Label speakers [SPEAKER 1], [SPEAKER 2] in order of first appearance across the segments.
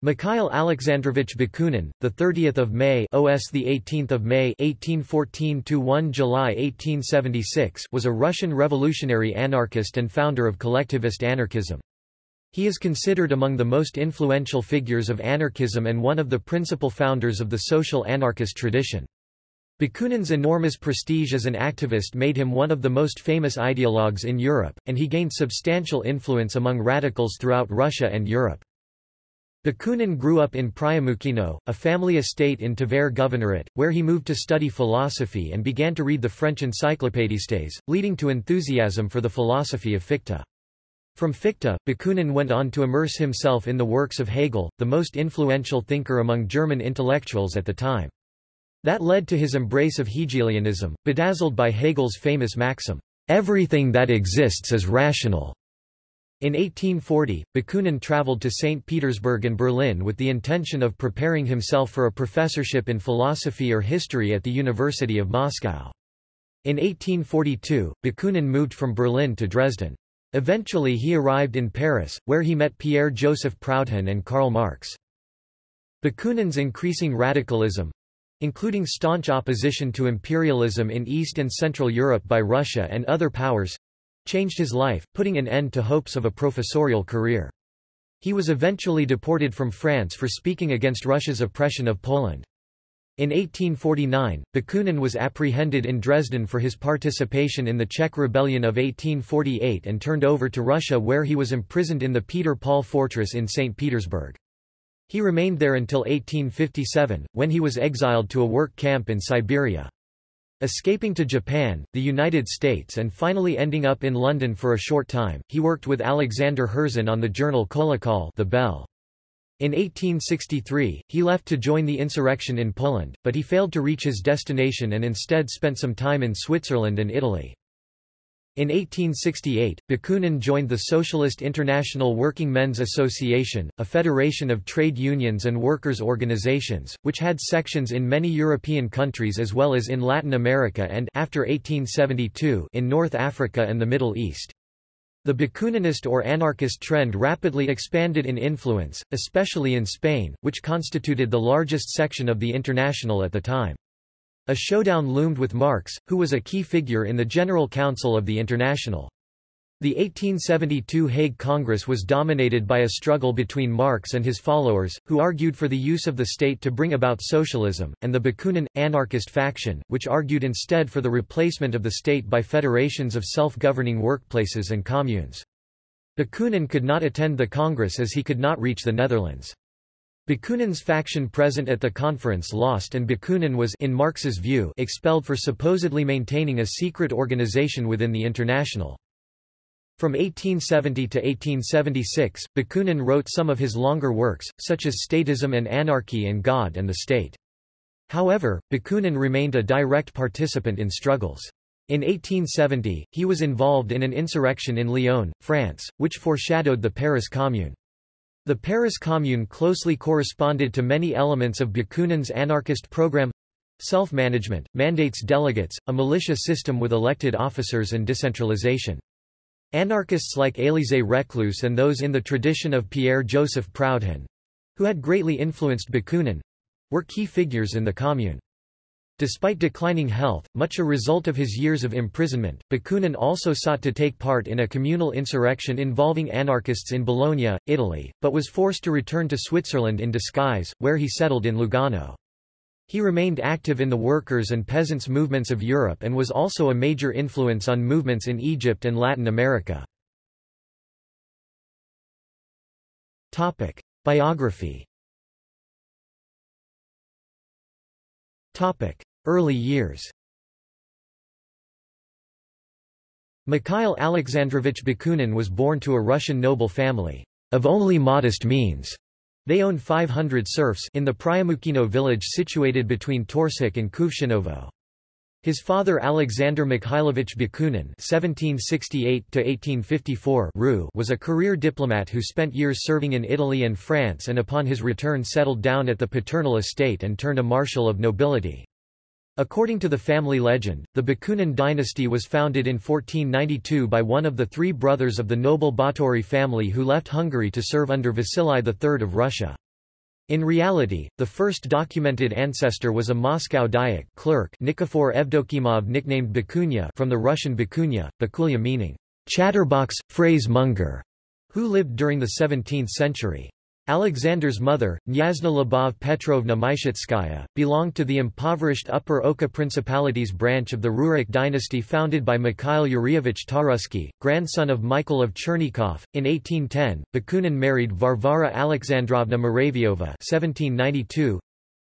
[SPEAKER 1] Mikhail Alexandrovich Bakunin, the 30th of May, OS the 18th of May, 1814 to 1 July 1876, was a Russian revolutionary anarchist and founder of collectivist anarchism. He is considered among the most influential figures of anarchism and one of the principal founders of the social anarchist tradition. Bakunin's enormous prestige as an activist made him one of the most famous ideologues in Europe, and he gained substantial influence among radicals throughout Russia and Europe. Bakunin grew up in Priamukhino, a family estate in Tver Governorate, where he moved to study philosophy and began to read the French Encyclopédistes, leading to enthusiasm for the philosophy of Fichte. From Fichte, Bakunin went on to immerse himself in the works of Hegel, the most influential thinker among German intellectuals at the time. That led to his embrace of Hegelianism, bedazzled by Hegel's famous maxim, "'Everything that exists is rational' In 1840, Bakunin traveled to St. Petersburg and Berlin with the intention of preparing himself for a professorship in philosophy or history at the University of Moscow. In 1842, Bakunin moved from Berlin to Dresden. Eventually he arrived in Paris, where he met Pierre-Joseph Proudhon and Karl Marx. Bakunin's increasing radicalism, including staunch opposition to imperialism in East and Central Europe by Russia and other powers, changed his life, putting an end to hopes of a professorial career. He was eventually deported from France for speaking against Russia's oppression of Poland. In 1849, Bakunin was apprehended in Dresden for his participation in the Czech Rebellion of 1848 and turned over to Russia where he was imprisoned in the Peter Paul Fortress in St. Petersburg. He remained there until 1857, when he was exiled to a work camp in Siberia. Escaping to Japan, the United States and finally ending up in London for a short time, he worked with Alexander Herzen on the journal Kolokol the Bell. In 1863, he left to join the insurrection in Poland, but he failed to reach his destination and instead spent some time in Switzerland and Italy. In 1868, Bakunin joined the Socialist International Working Men's Association, a federation of trade unions and workers' organizations, which had sections in many European countries as well as in Latin America and after 1872 in North Africa and the Middle East. The Bakuninist or anarchist trend rapidly expanded in influence, especially in Spain, which constituted the largest section of the International at the time. A showdown loomed with Marx, who was a key figure in the General Council of the International. The 1872 Hague Congress was dominated by a struggle between Marx and his followers, who argued for the use of the state to bring about socialism, and the Bakunin, anarchist faction, which argued instead for the replacement of the state by federations of self-governing workplaces and communes. Bakunin could not attend the Congress as he could not reach the Netherlands. Bakunin's faction present at the conference lost and Bakunin was in Marx's view expelled for supposedly maintaining a secret organization within the International. From 1870 to 1876, Bakunin wrote some of his longer works, such as Statism and Anarchy and God and the State. However, Bakunin remained a direct participant in struggles. In 1870, he was involved in an insurrection in Lyon, France, which foreshadowed the Paris Commune. The Paris Commune closely corresponded to many elements of Bakunin's anarchist program self-management, mandates delegates, a militia system with elected officers and decentralization. Anarchists like Élisée Reclus and those in the tradition of Pierre-Joseph Proudhon—who had greatly influenced Bakunin—were key figures in the Commune. Despite declining health, much a result of his years of imprisonment, Bakunin also sought to take part in a communal insurrection involving anarchists in Bologna, Italy, but was forced to return to Switzerland in disguise, where he settled in Lugano. He remained active in the workers' and peasants' movements of Europe and was also a major influence on movements in Egypt and Latin America. Biography Early years Mikhail Alexandrovich Bakunin was born to a Russian noble family, of only modest means. They owned 500 serfs in the Priamukhino village situated between Torzhok and Kuvshinovo. His father Alexander Mikhailovich Bakunin (1768–1854) was a career diplomat who spent years serving in Italy and France, and upon his return settled down at the paternal estate and turned a marshal of nobility. According to the family legend, the Bakunin dynasty was founded in 1492 by one of the three brothers of the noble Báthory family who left Hungary to serve under Vasily III of Russia. In reality, the first documented ancestor was a Moscow Dayak clerk Nikifor Evdokimov nicknamed Bakunya from the Russian Bakunya, Bakulya meaning chatterbox, phrase monger, who lived during the 17th century. Alexander's mother, Nyazna Lyubov Petrovna Myshitskaya, belonged to the impoverished Upper Oka Principalities branch of the Rurik dynasty founded by Mikhail Yuryevich Tarusky, grandson of Michael of Chernigov. In 1810, Bakunin married Varvara Alexandrovna Muravyova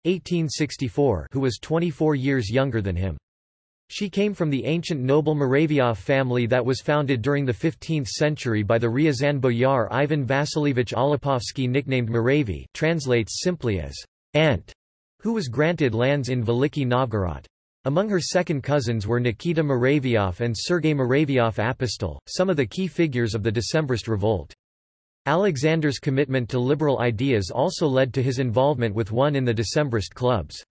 [SPEAKER 1] (1792–1864), who was 24 years younger than him. She came from the ancient noble Muravyov family that was founded during the 15th century by the Ryazan boyar Ivan Vasilievich Olipovsky nicknamed Muravy translates simply as ant, who was granted lands in Veliki Novgorod. Among her second cousins were Nikita Muravyov and Sergei Muravyov Apostol, some of the key figures of the Decembrist revolt. Alexander's commitment to liberal ideas also led to his involvement with one in the Decembrist clubs.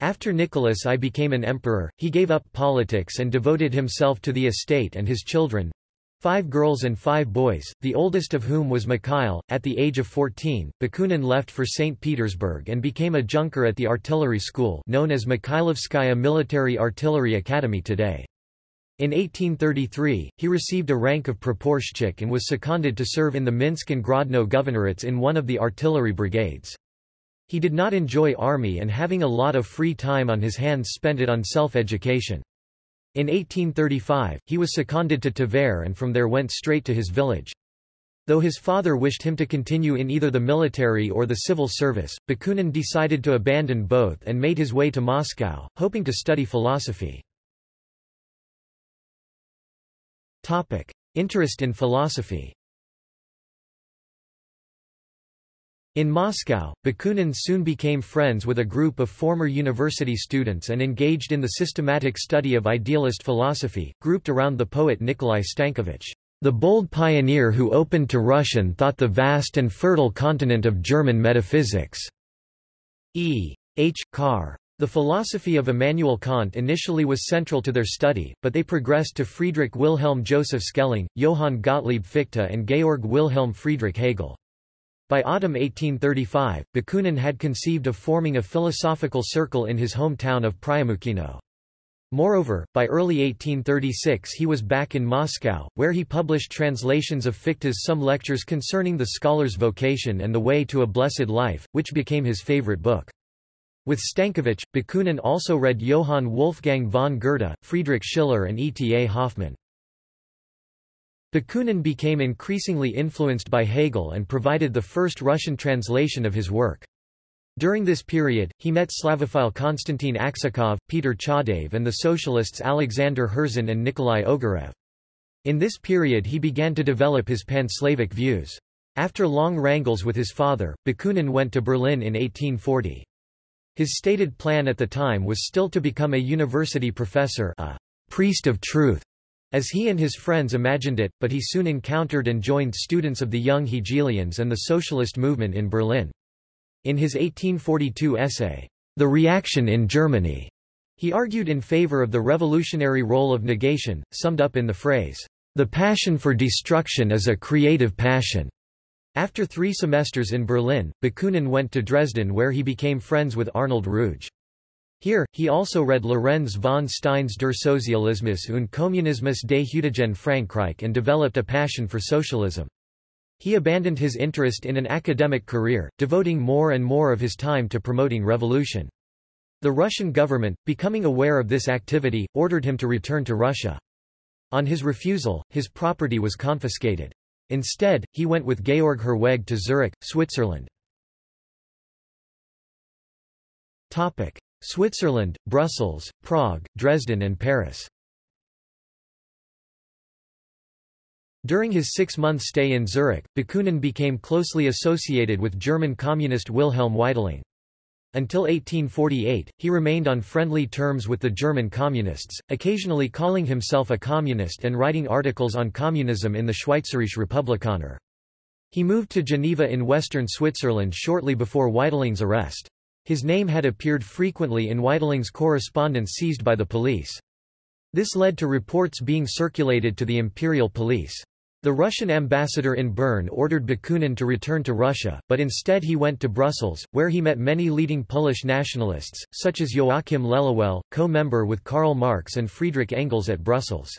[SPEAKER 1] After Nicholas I became an emperor, he gave up politics and devoted himself to the estate and his children, five girls and five boys, the oldest of whom was Mikhail. At the age of 14, Bakunin left for St. Petersburg and became a junker at the artillery school known as Mikhailovskaya Military Artillery Academy today. In 1833, he received a rank of praporshchik and was seconded to serve in the Minsk and Grodno governorates in one of the artillery brigades. He did not enjoy army and having a lot of free time on his hands spent it on self-education. In 1835, he was seconded to Tver and from there went straight to his village. Though his father wished him to continue in either the military or the civil service, Bakunin decided to abandon both and made his way to Moscow, hoping to study philosophy. Interest in philosophy In Moscow, Bakunin soon became friends with a group of former university students and engaged in the systematic study of idealist philosophy, grouped around the poet Nikolai Stankevich, the bold pioneer who opened to Russian thought the vast and fertile continent of German metaphysics. E. H. Carr. The philosophy of Immanuel Kant initially was central to their study, but they progressed to Friedrich Wilhelm Joseph Schelling, Johann Gottlieb Fichte and Georg Wilhelm Friedrich Hegel. By autumn 1835, Bakunin had conceived of forming a philosophical circle in his hometown of Priamukhino. Moreover, by early 1836 he was back in Moscow, where he published translations of Fichte's Some Lectures Concerning the Scholar's Vocation and the Way to a Blessed Life, which became his favorite book. With Stankevich, Bakunin also read Johann Wolfgang von Goethe, Friedrich Schiller and E. T. A. Hoffmann. Bakunin became increasingly influenced by Hegel and provided the first Russian translation of his work. During this period, he met Slavophile Konstantin Aksakov, Peter Chaadaev and the socialists Alexander Herzen and Nikolai Ogarev. In this period he began to develop his pan-Slavic views. After long wrangles with his father, Bakunin went to Berlin in 1840. His stated plan at the time was still to become a university professor a priest of truth, as he and his friends imagined it, but he soon encountered and joined students of the young Hegelians and the socialist movement in Berlin. In his 1842 essay, The Reaction in Germany, he argued in favor of the revolutionary role of negation, summed up in the phrase, The passion for destruction is a creative passion. After three semesters in Berlin, Bakunin went to Dresden where he became friends with Arnold Ruge. Here, he also read Lorenz von Stein's Der Sozialismus und Kommunismus des heutigen Frankreich and developed a passion for socialism. He abandoned his interest in an academic career, devoting more and more of his time to promoting revolution. The Russian government, becoming aware of this activity, ordered him to return to Russia. On his refusal, his property was confiscated. Instead, he went with Georg Herwegh to Zurich, Switzerland. Topic. Switzerland, Brussels, Prague, Dresden and Paris. During his six-month stay in Zurich, Bakunin became closely associated with German communist Wilhelm Weitling. Until 1848, he remained on friendly terms with the German communists, occasionally calling himself a communist and writing articles on communism in the Schweizerische Republikaner. He moved to Geneva in western Switzerland shortly before Weitling's arrest. His name had appeared frequently in Weitling's correspondence seized by the police. This led to reports being circulated to the imperial police. The Russian ambassador in Bern ordered Bakunin to return to Russia, but instead he went to Brussels, where he met many leading Polish nationalists, such as Joachim Lelewel, co-member with Karl Marx and Friedrich Engels at Brussels.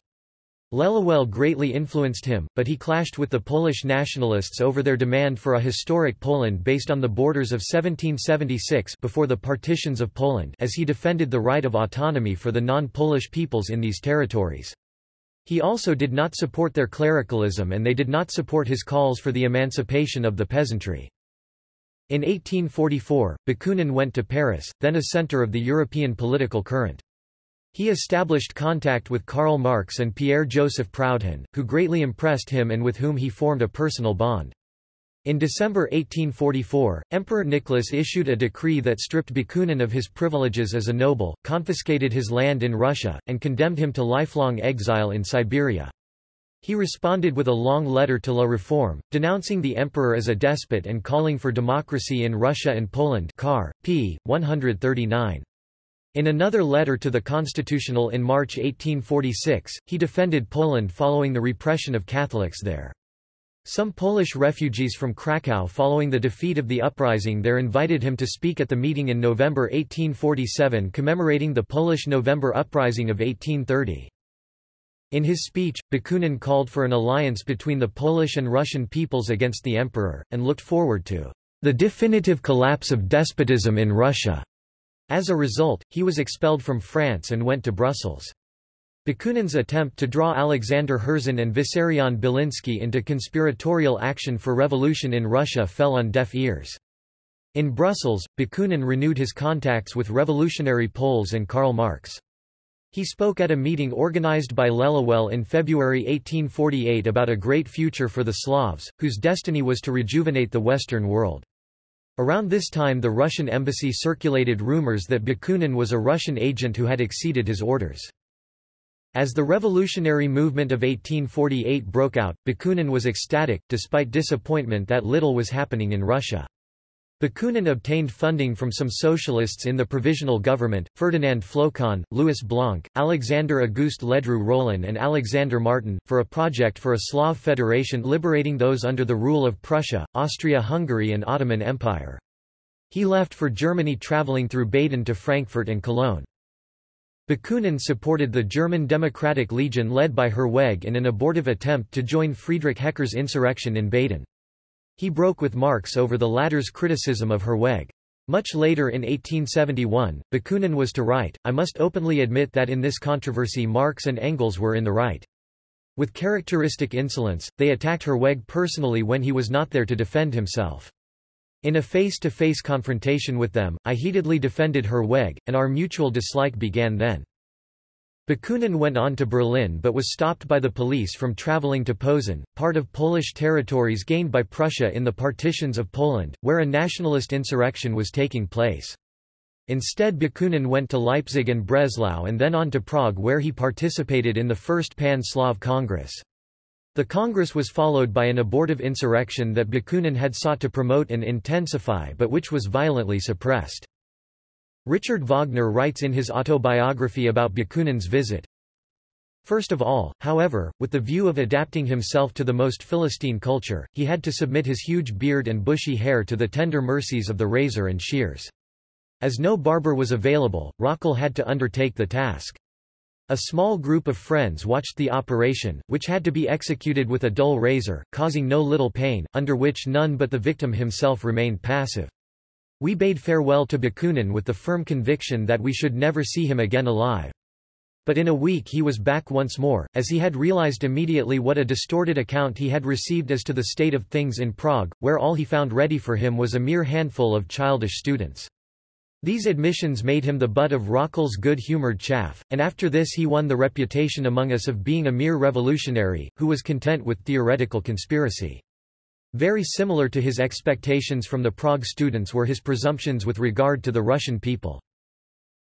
[SPEAKER 1] Lelewel greatly influenced him, but he clashed with the Polish nationalists over their demand for a historic Poland based on the borders of 1776 before the partitions of Poland as he defended the right of autonomy for the non-Polish peoples in these territories. He also did not support their clericalism and they did not support his calls for the emancipation of the peasantry. In 1844, Bakunin went to Paris, then a center of the European political current. He established contact with Karl Marx and Pierre-Joseph Proudhon, who greatly impressed him and with whom he formed a personal bond. In December 1844, Emperor Nicholas issued a decree that stripped Bakunin of his privileges as a noble, confiscated his land in Russia, and condemned him to lifelong exile in Siberia. He responded with a long letter to La Réforme, denouncing the emperor as a despot and calling for democracy in Russia and Poland Carr. p. 139. In another letter to the Constitutional in March 1846, he defended Poland following the repression of Catholics there. Some Polish refugees from Krakow following the defeat of the uprising there invited him to speak at the meeting in November 1847 commemorating the Polish November Uprising of 1830. In his speech, Bakunin called for an alliance between the Polish and Russian peoples against the emperor, and looked forward to the definitive collapse of despotism in Russia. As a result, he was expelled from France and went to Brussels. Bakunin's attempt to draw Alexander Herzen and Vissarion Belinsky into conspiratorial action for revolution in Russia fell on deaf ears. In Brussels, Bakunin renewed his contacts with revolutionary Poles and Karl Marx. He spoke at a meeting organized by Lelewel in February 1848 about a great future for the Slavs, whose destiny was to rejuvenate the Western world. Around this time the Russian embassy circulated rumors that Bakunin was a Russian agent who had exceeded his orders. As the revolutionary movement of 1848 broke out, Bakunin was ecstatic, despite disappointment that little was happening in Russia. Bakunin obtained funding from some socialists in the provisional government, Ferdinand Flocon, Louis Blanc, Alexander Auguste Ledru Rollin and Alexander Martin, for a project for a Slav federation liberating those under the rule of Prussia, Austria-Hungary and Ottoman Empire. He left for Germany traveling through Baden to Frankfurt and Cologne. Bakunin supported the German Democratic Legion led by Herwegh in an abortive attempt to join Friedrich Hecker's insurrection in Baden. He broke with Marx over the latter's criticism of Herwegh. Much later in 1871, Bakunin was to write, I must openly admit that in this controversy Marx and Engels were in the right. With characteristic insolence, they attacked Herwegh personally when he was not there to defend himself. In a face-to-face -face confrontation with them, I heatedly defended Herwegh, and our mutual dislike began then. Bakunin went on to Berlin but was stopped by the police from traveling to Posen, part of Polish territories gained by Prussia in the partitions of Poland, where a nationalist insurrection was taking place. Instead Bakunin went to Leipzig and Breslau and then on to Prague where he participated in the First Pan-Slav Congress. The Congress was followed by an abortive insurrection that Bakunin had sought to promote and intensify but which was violently suppressed. Richard Wagner writes in his autobiography about Bakunin's visit, First of all, however, with the view of adapting himself to the most Philistine culture, he had to submit his huge beard and bushy hair to the tender mercies of the razor and shears. As no barber was available, Röckel had to undertake the task. A small group of friends watched the operation, which had to be executed with a dull razor, causing no little pain, under which none but the victim himself remained passive. We bade farewell to Bakunin with the firm conviction that we should never see him again alive. But in a week he was back once more, as he had realized immediately what a distorted account he had received as to the state of things in Prague, where all he found ready for him was a mere handful of childish students. These admissions made him the butt of Röckel's good-humoured chaff, and after this he won the reputation among us of being a mere revolutionary, who was content with theoretical conspiracy. Very similar to his expectations from the Prague students were his presumptions with regard to the Russian people.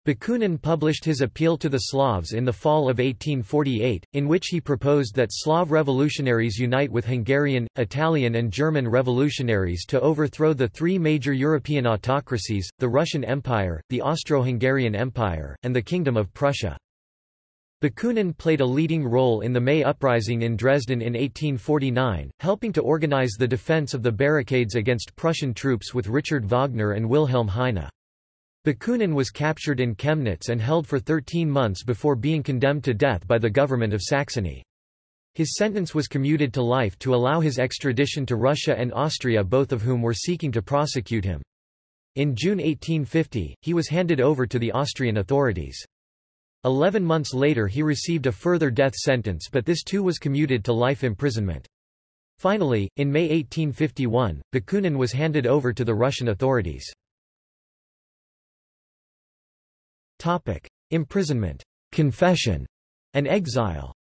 [SPEAKER 1] Bakunin published his Appeal to the Slavs in the fall of 1848, in which he proposed that Slav revolutionaries unite with Hungarian, Italian and German revolutionaries to overthrow the three major European autocracies, the Russian Empire, the Austro-Hungarian Empire, and the Kingdom of Prussia. Bakunin played a leading role in the May Uprising in Dresden in 1849, helping to organize the defense of the barricades against Prussian troops with Richard Wagner and Wilhelm Heine. Bakunin was captured in Chemnitz and held for 13 months before being condemned to death by the government of Saxony. His sentence was commuted to life to allow his extradition to Russia and Austria both of whom were seeking to prosecute him. In June 1850, he was handed over to the Austrian authorities. Eleven months later he received a further death sentence but this too was commuted to life imprisonment. Finally, in May 1851, Bakunin was handed over to the Russian authorities. Topic. Imprisonment, confession, and exile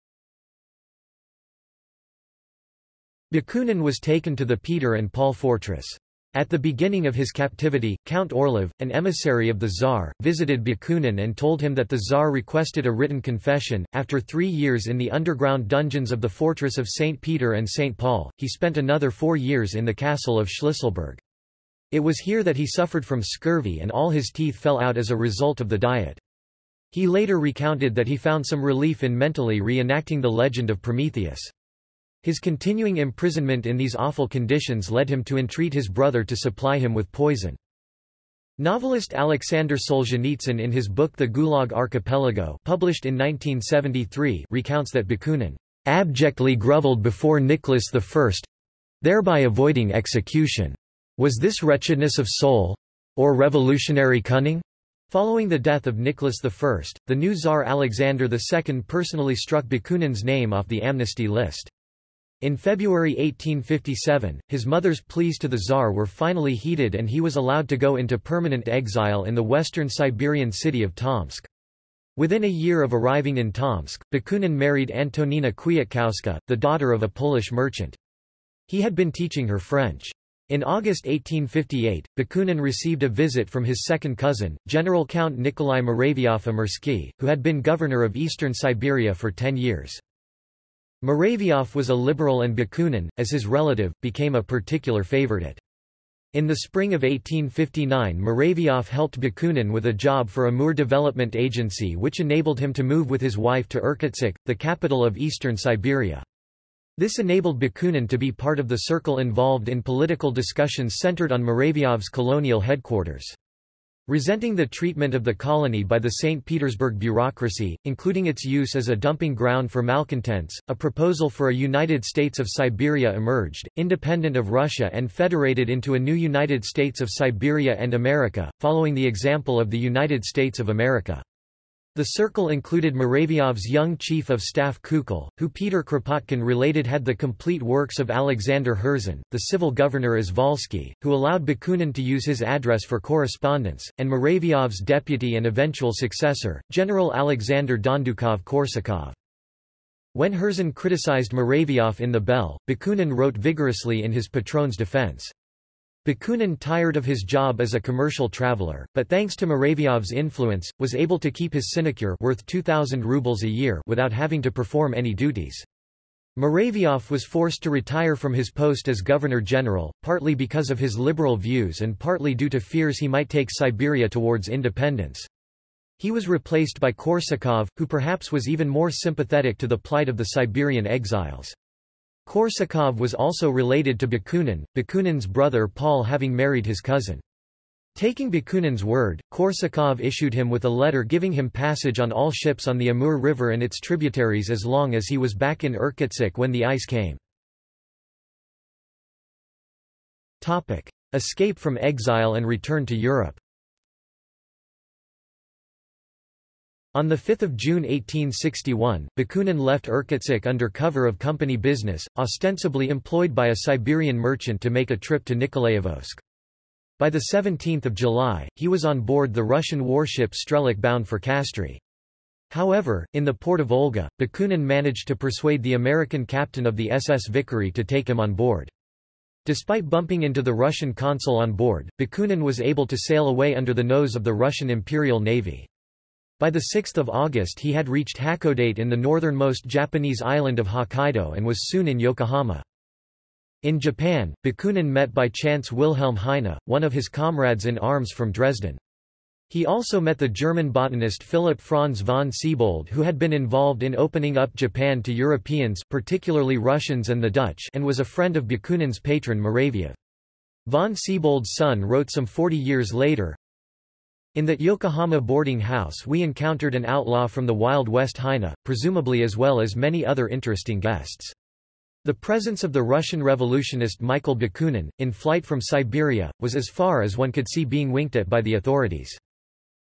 [SPEAKER 1] Bakunin was taken to the Peter and Paul fortress. At the beginning of his captivity, Count Orlov, an emissary of the Tsar, visited Bakunin and told him that the Tsar requested a written confession. After three years in the underground dungeons of the fortress of St. Peter and St. Paul, he spent another four years in the castle of Schlisselburg. It was here that he suffered from scurvy and all his teeth fell out as a result of the diet. He later recounted that he found some relief in mentally reenacting the legend of Prometheus. His continuing imprisonment in these awful conditions led him to entreat his brother to supply him with poison. Novelist Alexander Solzhenitsyn in his book The Gulag Archipelago published in 1973 recounts that Bakunin abjectly grovelled before Nicholas I, thereby avoiding execution. Was this wretchedness of soul? Or revolutionary cunning? Following the death of Nicholas I, the new Tsar Alexander II personally struck Bakunin's name off the amnesty list. In February 1857, his mother's pleas to the Tsar were finally heeded and he was allowed to go into permanent exile in the western Siberian city of Tomsk. Within a year of arriving in Tomsk, Bakunin married Antonina Kwiatkowska, the daughter of a Polish merchant. He had been teaching her French. In August 1858, Bakunin received a visit from his second cousin, General Count Nikolai Muravyov-Amursky, who had been governor of eastern Siberia for ten years. Muravyov was a liberal and Bakunin, as his relative, became a particular favorite. In the spring of 1859 Muravyov helped Bakunin with a job for Amur Development Agency which enabled him to move with his wife to Irkutsk, the capital of eastern Siberia. This enabled Bakunin to be part of the circle involved in political discussions centered on Muravyov's colonial headquarters. Resenting the treatment of the colony by the St. Petersburg bureaucracy, including its use as a dumping ground for malcontents, a proposal for a United States of Siberia emerged, independent of Russia and federated into a new United States of Siberia and America, following the example of the United States of America. The circle included Muravyov's young chief of staff Kukul, who Peter Kropotkin related had the complete works of Alexander Herzen, the civil governor Izvolsky, who allowed Bakunin to use his address for correspondence, and Muravyov's deputy and eventual successor, General Alexander Dondukov-Korsakov. When Herzen criticized Muravyov in the Bell, Bakunin wrote vigorously in his patron's defense. Bakunin tired of his job as a commercial traveler, but thanks to Muravyov's influence, was able to keep his sinecure worth 2,000 rubles a year without having to perform any duties. Muravyov was forced to retire from his post as governor-general, partly because of his liberal views and partly due to fears he might take Siberia towards independence. He was replaced by Korsakov, who perhaps was even more sympathetic to the plight of the Siberian exiles. Korsakov was also related to Bakunin, Bakunin's brother Paul having married his cousin. Taking Bakunin's word, Korsakov issued him with a letter giving him passage on all ships on the Amur River and its tributaries as long as he was back in Irkutsk when the ice came. Topic. Escape from exile and return to Europe On 5 June 1861, Bakunin left Irkutsk under cover of company business, ostensibly employed by a Siberian merchant to make a trip to Nikolaevsk. By 17 July, he was on board the Russian warship Strelok bound for Kastry. However, in the port of Olga, Bakunin managed to persuade the American captain of the SS Victory to take him on board. Despite bumping into the Russian consul on board, Bakunin was able to sail away under the nose of the Russian Imperial Navy. By 6 August he had reached Hakodate in the northernmost Japanese island of Hokkaido and was soon in Yokohama. In Japan, Bakunin met by chance Wilhelm Heine, one of his comrades in arms from Dresden. He also met the German botanist Philipp Franz von Siebold who had been involved in opening up Japan to Europeans particularly Russians and the Dutch and was a friend of Bakunin's patron Muravyov. Von Siebold's son wrote some 40 years later, In that Yokohama boarding house we encountered an outlaw from the Wild West Heine, presumably as well as many other interesting guests. The presence of the Russian revolutionist Michael Bakunin, in flight from Siberia, was as far as one could see being winked at by the authorities.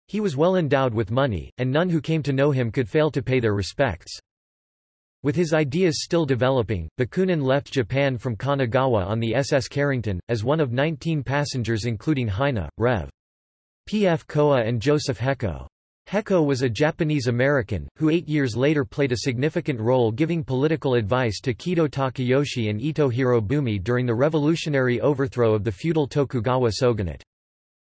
[SPEAKER 1] He was well endowed with money, and none who came to know him could fail to pay their respects. With his ideas still developing, Bakunin left Japan from Kanagawa on the SS Carrington, as one of 19 passengers including Heine, Rev. P. F. Kowa and Joseph Heko. Heko was a Japanese-American, who eight years later played a significant role giving political advice to Kido Takayoshi and Ito Hirobumi during the revolutionary overthrow of the feudal Tokugawa shogunate.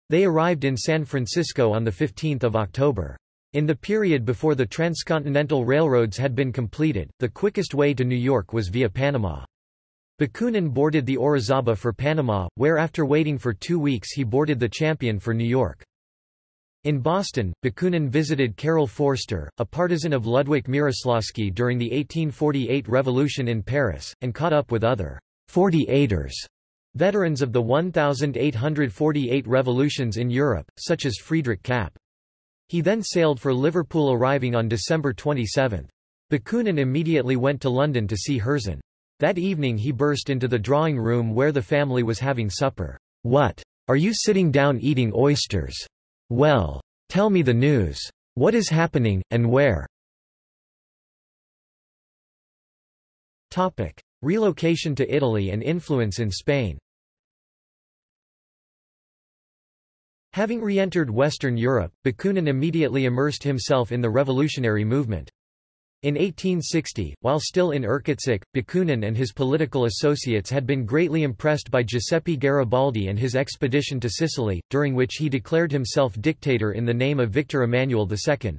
[SPEAKER 1] They arrived in San Francisco on 15 October. In the period before the transcontinental railroads had been completed, the quickest way to New York was via Panama. Bakunin boarded the Orizaba for Panama, where after waiting for two weeks he boarded the Champion for New York. In Boston, Bakunin visited Carol Forster, a partisan of Ludwik Mieroslawski during the 1848 revolution in Paris, and caught up with other 48ers Veterans of the 1848 revolutions in Europe, such as Friedrich Kapp. He then sailed for Liverpool arriving on December 27. Bakunin immediately went to London to see Herzen. That evening he burst into the drawing room where the family was having supper. What? Are you sitting down eating oysters? Well. Tell me the news. What is happening, and where? Topic. Relocation to Italy and influence in Spain Having re-entered Western Europe, Bakunin immediately immersed himself in the revolutionary movement. In 1860, while still in Irkutsk, Bakunin and his political associates had been greatly impressed by Giuseppe Garibaldi and his expedition to Sicily, during which he declared himself dictator in the name of Victor Emmanuel II.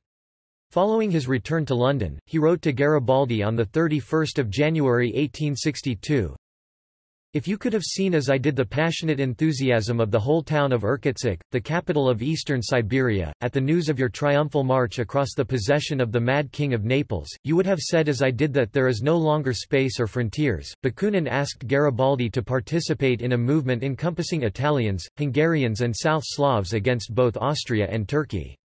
[SPEAKER 1] Following his return to London, he wrote to Garibaldi on 31 January 1862, If you could have seen as I did the passionate enthusiasm of the whole town of Irkutsk, the capital of eastern Siberia, at the news of your triumphal march across the possession of the Mad King of Naples, you would have said as I did that there is no longer space or frontiers. Bakunin asked Garibaldi to participate in a movement encompassing Italians, Hungarians and South Slavs against both Austria and Turkey.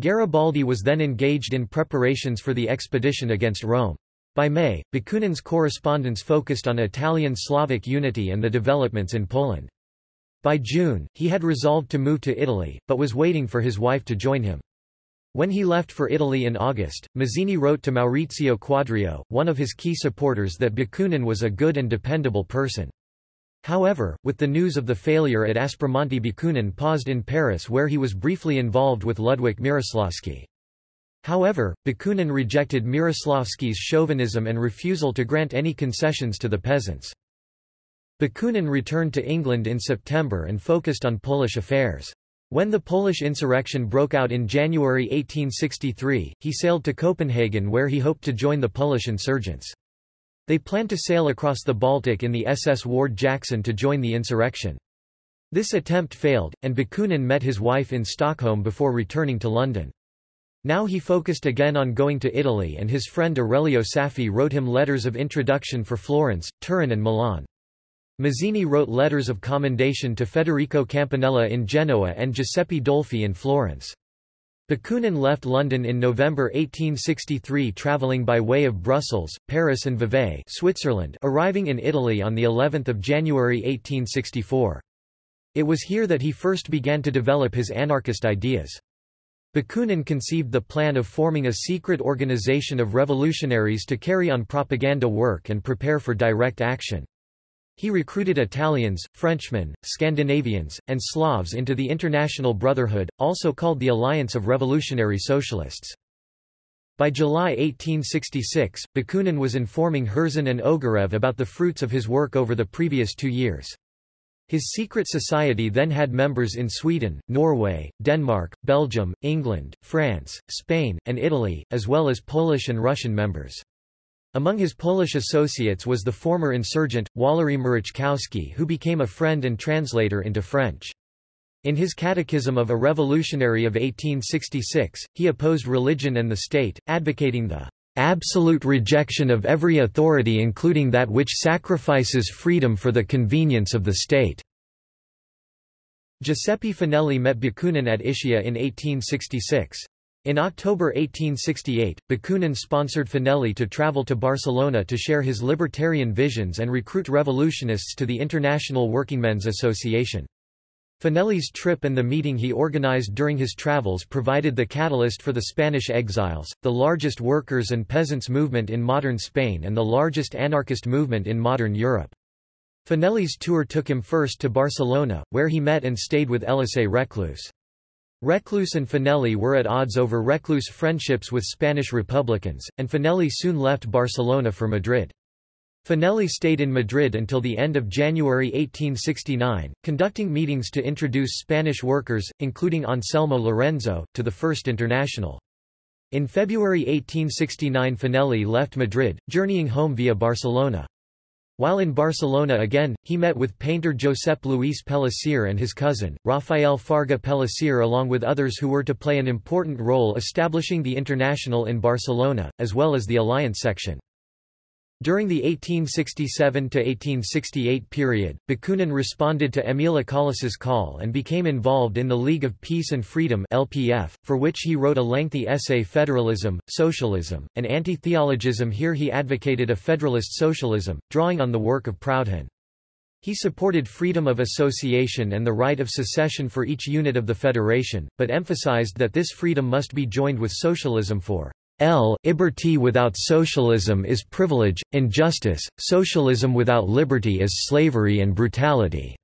[SPEAKER 1] Garibaldi was then engaged in preparations for the expedition against Rome. By May, Bakunin's correspondence focused on Italian-Slavic unity and the developments in Poland. By June, he had resolved to move to Italy, but was waiting for his wife to join him. When he left for Italy in August, Mazzini wrote to Maurizio Quadrio, one of his key supporters that Bakunin was a good and dependable person. However, with the news of the failure at Aspromonte Bakunin paused in Paris where he was briefly involved with Ludwik Mieroslawski. However, Bakunin rejected Mieroslawski's chauvinism and refusal to grant any concessions to the peasants. Bakunin returned to England in September and focused on Polish affairs. When the Polish insurrection broke out in January 1863, he sailed to Copenhagen where he hoped to join the Polish insurgents. They planned to sail across the Baltic in the SS Ward Jackson to join the insurrection. This attempt failed, and Bakunin met his wife in Stockholm before returning to London. Now he focused again on going to Italy and his friend Aurelio Saffi wrote him letters of introduction for Florence, Turin and Milan. Mazzini wrote letters of commendation to Federico Campanella in Genoa and Giuseppe Dolfi in Florence. Bakunin left London in November 1863 travelling by way of Brussels, Paris and Vevey Switzerland arriving in Italy on the 11th of January 1864. It was here that he first began to develop his anarchist ideas. Bakunin conceived the plan of forming a secret organization of revolutionaries to carry on propaganda work and prepare for direct action. He recruited Italians, Frenchmen, Scandinavians, and Slavs into the International Brotherhood, also called the Alliance of Revolutionary Socialists. By July 1866, Bakunin was informing Herzen and Ogarev about the fruits of his work over the previous two years. His secret society then had members in Sweden, Norway, Denmark, Belgium, England, France, Spain, and Italy, as well as Polish and Russian members. Among his Polish associates was the former insurgent, Walery Mareczkowski who became a friend and translator into French. In his Catechism of a Revolutionary of 1866, he opposed religion and the state, advocating the absolute rejection of every authority including that which sacrifices freedom for the convenience of the state." Giuseppe Fanelli met Bakunin at Ischia in 1866. In October 1868, Bakunin sponsored Fanelli to travel to Barcelona to share his libertarian visions and recruit revolutionists to the International Workingmen's Association. Fanelli's trip and the meeting he organized during his travels provided the catalyst for the Spanish exiles, the largest workers' and peasants' movement in modern Spain and the largest anarchist movement in modern Europe. Fanelli's tour took him first to Barcelona, where he met and stayed with Elisée Reclus. Reclus and Fanelli were at odds over Reclus' friendships with Spanish Republicans, and Fanelli soon left Barcelona for Madrid. Fanelli stayed in Madrid until the end of January 1869, conducting meetings to introduce Spanish workers, including Anselmo Lorenzo, to the First International. In February 1869 Fanelli left Madrid, journeying home via Barcelona. While in Barcelona again, he met with painter Josep Luis Pellicer and his cousin, Rafael Farga Pellicer along with others who were to play an important role establishing the International in Barcelona, as well as the Alliance section. During the 1867–1868 period, Bakunin responded to Émile Acollas's call and became involved in the League of Peace and Freedom LPF, for which he wrote a lengthy essay Federalism, Socialism, and Anti-Theologism here he advocated a federalist socialism, drawing on the work of Proudhon. He supported freedom of association and the right of secession for each unit of the federation, but emphasized that this freedom must be joined with socialism for L. Liberty without socialism is privilege, injustice, socialism without liberty is slavery and brutality.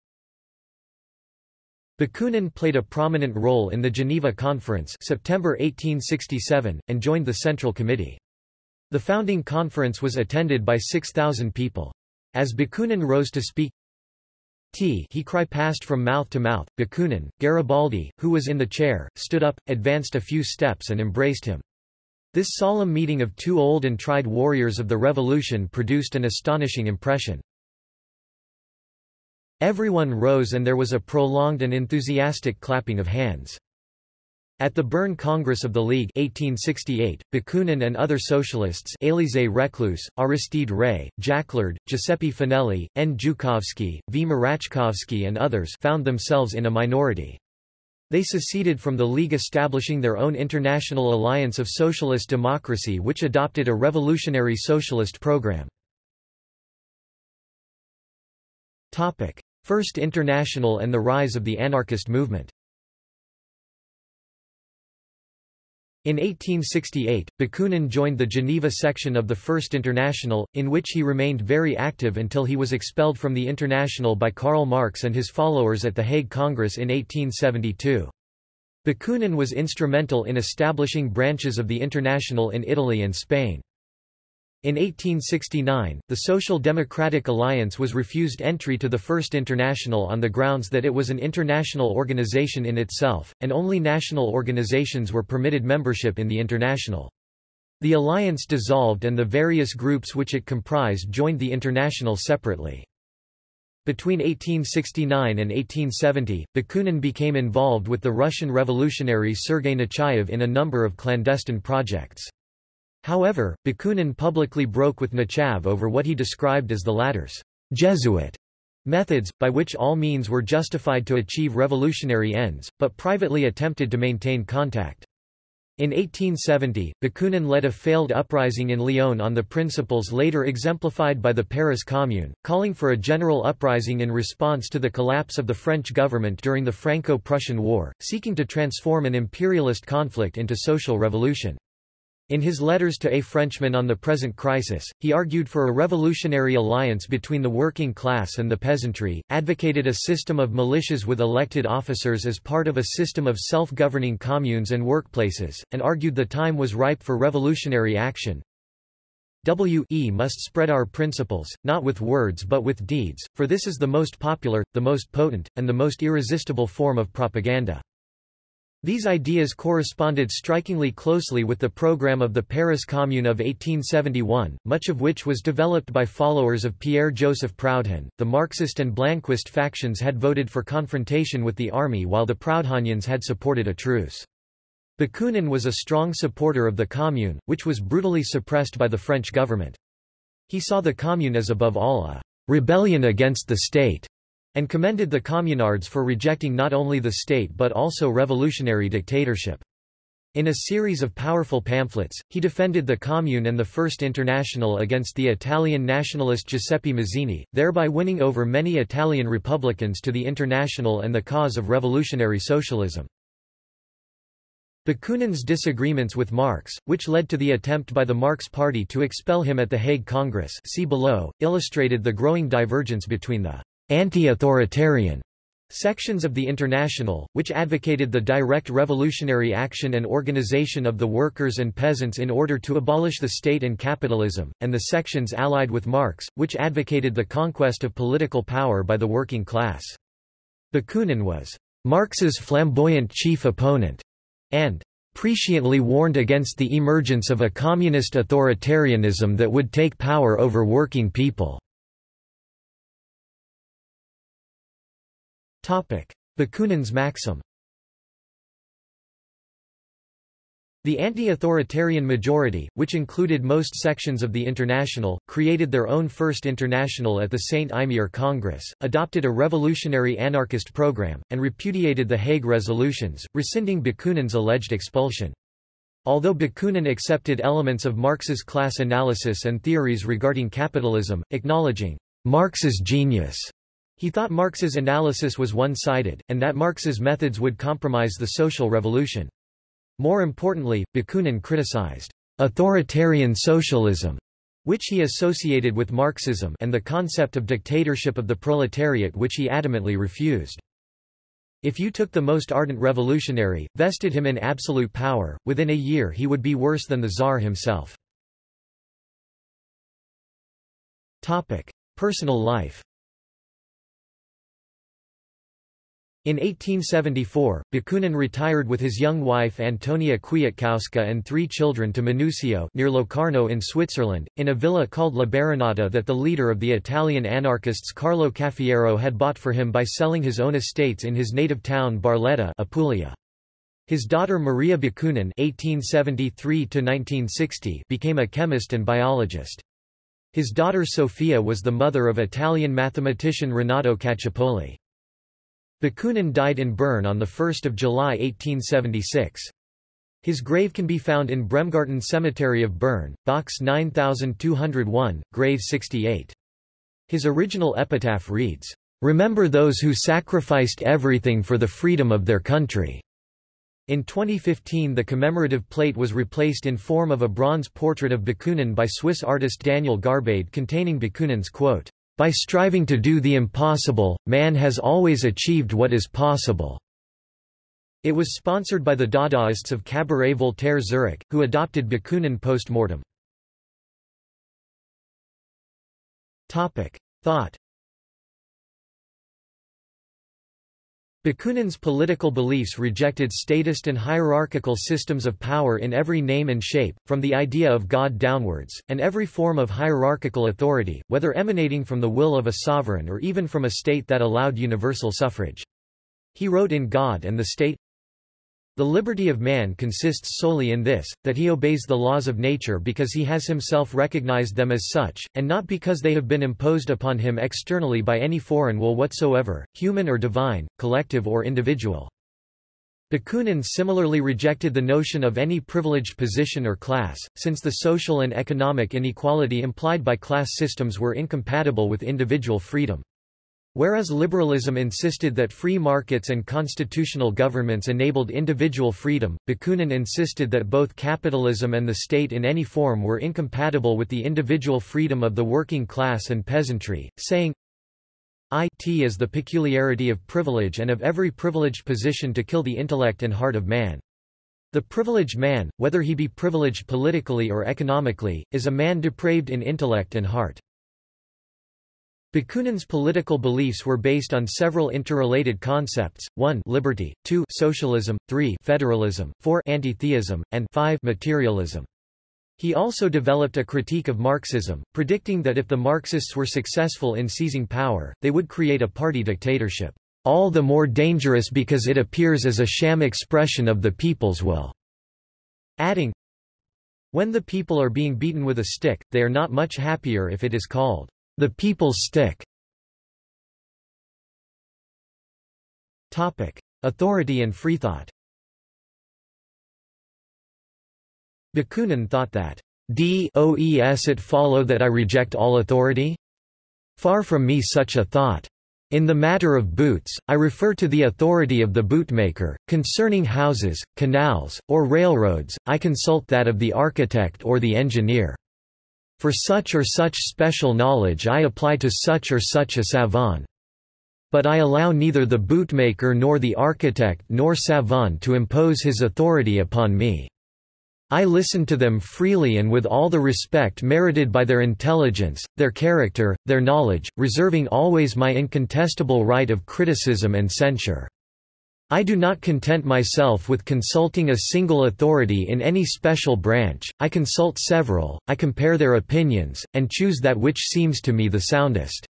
[SPEAKER 1] Bakunin played a prominent role in the Geneva Conference September 1867, and joined the Central Committee. The founding conference was attended by 6,000 people. As Bakunin rose to speak, T he cry passed from mouth to mouth. Bakunin, Garibaldi, who was in the chair, stood up, advanced a few steps and embraced him. This solemn meeting of two old and tried warriors of the Revolution produced an astonishing impression. Everyone rose and there was a prolonged and enthusiastic clapping of hands. At the Bern Congress of the League 1868, Bakunin and other socialists Élisée Reclus, Aristide Ray, Jacquelard, Giuseppe Fanelli, N. Zhukovsky, V. Marachkovsky and others found themselves in a minority. They seceded from the League establishing their own International Alliance of Socialist Democracy which adopted a revolutionary socialist program. First International and the rise of the anarchist movement In 1868, Bakunin joined the Geneva section of the First International, in which he remained very active until he was expelled from the International by Karl Marx and his followers at the Hague Congress in 1872. Bakunin was instrumental in establishing branches of the International in Italy and Spain. In 1869, the Social Democratic Alliance was refused entry to the First International on the grounds that it was an international organization in itself, and only national organizations were permitted membership in the International. The alliance dissolved and the various groups which it comprised joined the International separately. Between 1869 and 1870, Bakunin became involved with the Russian revolutionary Sergei Nechayev in a number of clandestine projects. However, Bakunin publicly broke with Nechayev over what he described as the latter's Jesuit methods, by which all means were justified to achieve revolutionary ends, but privately attempted to maintain contact. In 1870, Bakunin led a failed uprising in Lyon on the principles later exemplified by the Paris Commune, calling for a general uprising in response to the collapse of the French government during the Franco-Prussian War, seeking to transform an imperialist conflict into social revolution. In his letters to a Frenchman on the present crisis, he argued for a revolutionary alliance between the working class and the peasantry, advocated a system of militias with elected officers as part of a system of self-governing communes and workplaces, and argued the time was ripe for revolutionary action. We must spread our principles, not with words but with deeds, for this is the most popular, the most potent, and the most irresistible form of propaganda. These ideas corresponded strikingly closely with the program of the Paris Commune of 1871, much of which was developed by followers of Pierre-Joseph Proudhon. The Marxist and Blanquist factions had voted for confrontation with the army while the Proudhonians had supported a truce. Bakunin was a strong supporter of the Commune, which was brutally suppressed by the French government. He saw the Commune as above all a rebellion against the state and commended the communards for rejecting not only the state but also revolutionary dictatorship. In a series of powerful pamphlets, he defended the Commune and the First International against the Italian nationalist Giuseppe Mazzini, thereby winning over many Italian Republicans to the International and the cause of revolutionary socialism. Bakunin's disagreements with Marx, which led to the attempt by the Marx Party to expel him at the Hague Congress see below, illustrated the growing divergence between the anti-authoritarian sections of the International, which advocated the direct revolutionary action and organization of the workers and peasants in order to abolish the state and capitalism, and the sections allied with Marx, which advocated the conquest of political power by the working class. Bakunin was Marx's flamboyant chief opponent, and presciently warned against the emergence of a communist authoritarianism that would take power over working people. Bakunin's maxim The anti-authoritarian majority, which included most sections of the International, created their own First International at the Saint-Imier Congress, adopted a revolutionary anarchist program, and repudiated the Hague resolutions, rescinding Bakunin's alleged expulsion. Although Bakunin accepted elements of Marx's class analysis and theories regarding capitalism, acknowledging Marx's genius he thought Marx's analysis was one-sided, and that Marx's methods would compromise the social revolution. More importantly, Bakunin criticized authoritarian socialism, which he associated with Marxism and the concept of dictatorship of the proletariat which he adamantly refused. If you took the most ardent revolutionary, vested him in absolute power, within a year he would be worse than the Tsar himself. Topic. Personal life In 1874, Bakunin retired with his young wife Antonia Kwiatkowska and three children to Minusio near Locarno in Switzerland, in a villa called La Baronata that the leader of the Italian anarchists Carlo Cafiero had bought for him by selling his own estates in his native town Barletta Apulia. His daughter Maria Bakunin (1873–1960) became a chemist and biologist. His daughter Sofia was the mother of Italian mathematician Renato Caccioppoli. Bakunin died in Bern on 1 July 1876. His grave can be found in Bremgarten Cemetery of Bern, box 9201, grave 68. His original epitaph reads, "'Remember those who sacrificed everything for the freedom of their country." In 2015 the commemorative plate was replaced in form of a bronze portrait of Bakunin by Swiss artist Daniel Garbade containing Bakunin's quote, by striving to do the impossible, man has always achieved what is possible. It was sponsored by the Dadaists of Cabaret Voltaire Zurich, who adopted Bakunin post-mortem. Thought Bakunin's political beliefs rejected statist and hierarchical systems of power in every name and shape, from the idea of God downwards, and every form of hierarchical authority, whether emanating from the will of a sovereign or even from a state that allowed universal suffrage. He wrote in God and the State, the liberty of man consists solely in this, that he obeys the laws of nature because he has himself recognized them as such, and not because they have been imposed upon him externally by any foreign will whatsoever, human or divine, collective or individual. Bakunin similarly rejected the notion of any privileged position or class, since the social and economic inequality implied by class systems were incompatible with individual freedom. Whereas liberalism insisted that free markets and constitutional governments enabled individual freedom, Bakunin insisted that both capitalism and the state in any form were incompatible with the individual freedom of the working class and peasantry, saying, It is the peculiarity of privilege and of every privileged position to kill the intellect and heart of man. The privileged man, whether he be privileged politically or economically, is a man depraved in intellect and heart. Bakunin's political beliefs were based on several interrelated concepts, 1 liberty, 2 socialism, 3 federalism, 4 anti-theism, and 5 materialism. He also developed a critique of Marxism, predicting that if the Marxists were successful in seizing power, they would create a party dictatorship, all the more dangerous because it appears as a sham expression of the people's will, adding, When the people are being beaten with a stick, they are not much happier if it is called the people's stick. Topic. Authority and freethought Bakunin thought that does it follow that I reject all authority? Far from me such a thought. In the matter of boots, I refer to the authority of the bootmaker. Concerning houses, canals, or railroads, I consult that of the architect or the engineer. For such or such special knowledge I apply to such or such a savant. But I allow neither the bootmaker nor the architect nor savant to impose his authority upon me. I listen to them freely and with all the respect merited by their intelligence, their character, their knowledge, reserving always my incontestable right of criticism and censure. I do not content myself with consulting a single authority in any special branch, I consult several, I compare their opinions, and choose that which seems to me the soundest.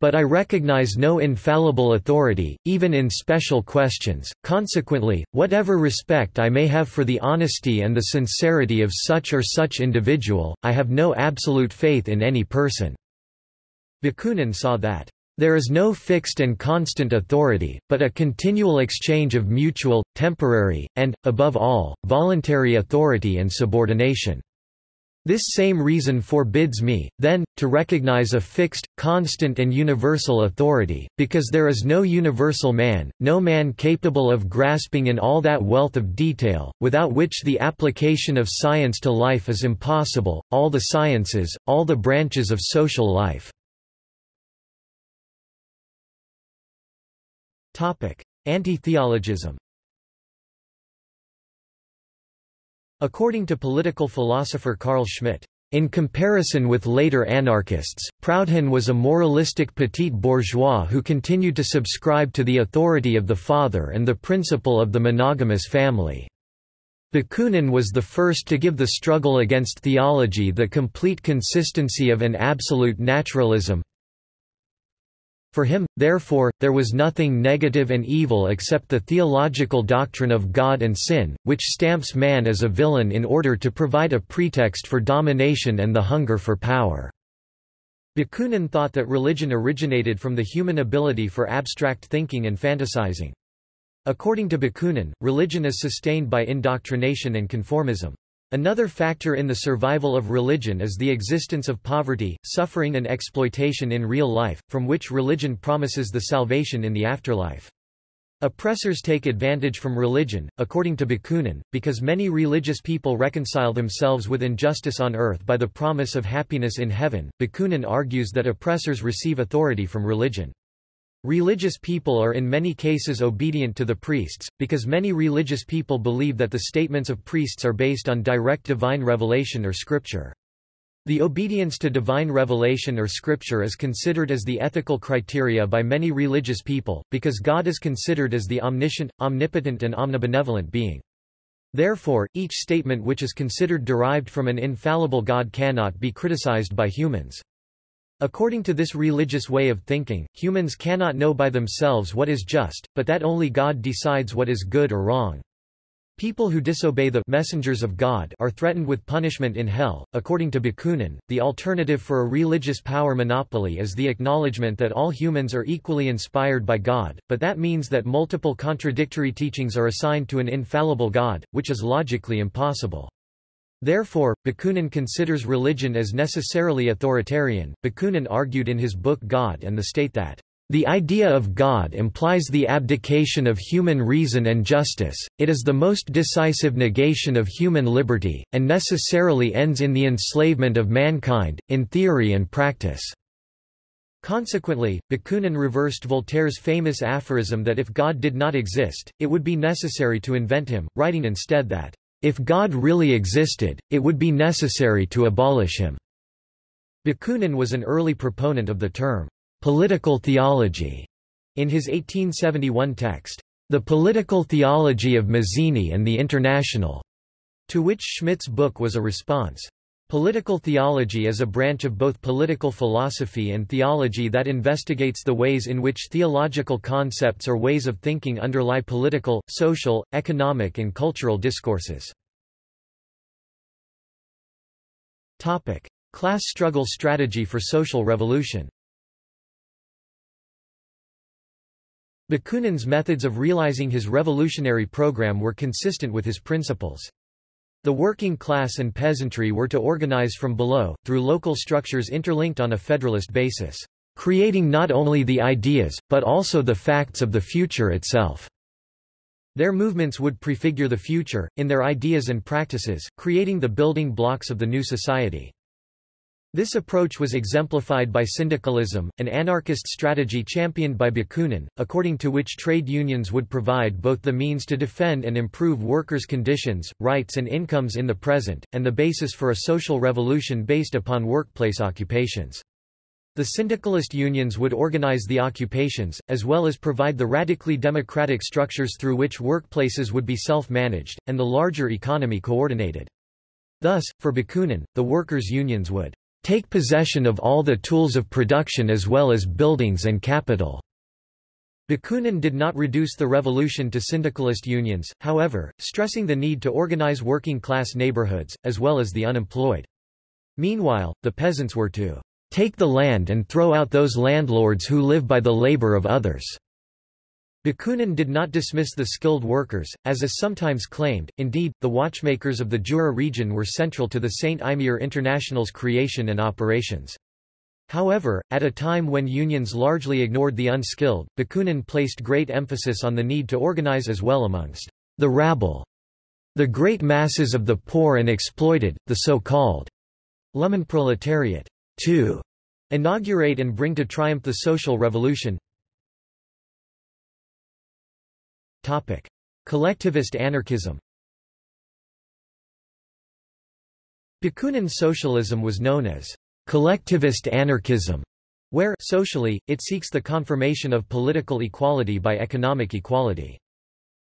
[SPEAKER 1] But I recognize no infallible authority, even in special questions, consequently, whatever respect I may have for the honesty and the sincerity of such or such individual, I have no absolute faith in any person." Bakunin saw that, "...there is no fixed and constant authority, but a continual exchange of mutual, temporary, and, above all, voluntary authority and subordination." This same reason forbids me, then, to recognize a fixed, constant and universal authority, because there is no universal man, no man capable of grasping in all that wealth of detail, without which the application of science to life is impossible, all the sciences, all the branches of social life. Anti-theologism According to political philosopher Carl Schmitt, in comparison with later anarchists, Proudhon was a moralistic petit bourgeois who continued to subscribe to the authority of the father and the principle of the monogamous family. Bakunin was the first to give the struggle against theology the complete consistency of an absolute naturalism, for him, therefore, there was nothing negative and evil except the theological doctrine of God and sin, which stamps man as a villain in order to provide a pretext for domination and the hunger for power. Bakunin thought that religion originated from the human ability for abstract thinking and fantasizing. According to Bakunin, religion is sustained by indoctrination and conformism. Another factor in the survival of religion is the existence of poverty, suffering and exploitation in real life, from which religion promises the salvation in the afterlife. Oppressors take advantage from religion, according to Bakunin, because many religious people reconcile themselves with injustice on earth by the promise of happiness in heaven. Bakunin argues that oppressors receive authority from religion. Religious people are in many cases obedient to the priests, because many religious people believe that the statements of priests are based on direct divine revelation or scripture. The obedience to divine revelation or scripture is considered as the ethical criteria by many religious people, because God is considered as the omniscient, omnipotent and omnibenevolent being. Therefore, each statement which is considered derived from an infallible God cannot be criticized by humans. According to this religious way of thinking, humans cannot know by themselves what is just, but that only God decides what is good or wrong. People who disobey the messengers of God are threatened with punishment in hell. According to Bakunin, the alternative for a religious power monopoly is the acknowledgement that all humans are equally inspired by God, but that means that multiple contradictory teachings are assigned to an infallible God, which is logically impossible. Therefore, Bakunin considers religion as necessarily authoritarian. Bakunin argued in his book God and the State that the idea of God implies the abdication of human reason and justice, it is the most decisive negation of human liberty, and necessarily ends in the enslavement of mankind, in theory and practice. Consequently, Bakunin reversed Voltaire's famous aphorism that if God did not exist, it would be necessary to invent him, writing instead that if God really existed, it would be necessary to abolish him. Bakunin was an early proponent of the term political theology in his 1871 text, The Political Theology of Mazzini and the International, to which Schmitt's book was a response. Political theology is a branch of both political philosophy and theology that investigates the ways in which theological concepts or ways of thinking underlie political, social, economic and cultural discourses. Topic: Class struggle strategy for social revolution. Bakunin's methods of realizing his revolutionary program were consistent with his principles. The working class and peasantry were to organize from below, through local structures interlinked on a federalist basis, creating not only the ideas, but also the facts of the future itself. Their movements would prefigure the future, in their ideas and practices, creating the building blocks of the new society. This approach was exemplified by syndicalism, an anarchist strategy championed by Bakunin, according to which trade unions would provide both the means to defend and improve workers' conditions, rights and incomes in the present, and the basis for a social revolution based upon workplace occupations. The syndicalist unions would organize the occupations, as well as provide the radically democratic structures through which workplaces would be self-managed, and the larger economy coordinated. Thus, for Bakunin, the workers' unions would take possession of all the tools of production as well as buildings and capital. Bakunin did not reduce the revolution to syndicalist unions, however, stressing the need to organize working-class neighborhoods, as well as the unemployed. Meanwhile, the peasants were to take the land and throw out those landlords who live by the labor of others. Bakunin did not dismiss the skilled workers, as is sometimes claimed, indeed, the watchmakers of the Jura region were central to the Saint-Imier International's creation and operations. However, at a time when unions largely ignored the unskilled, Bakunin placed great emphasis on the need to organize as well amongst the rabble, the great masses of the poor and exploited, the so-called Lumpenproletariat, to inaugurate and bring to triumph the social revolution, Topic. Collectivist anarchism Bakunin socialism was known as collectivist anarchism, where socially, it seeks the confirmation of political equality by economic equality.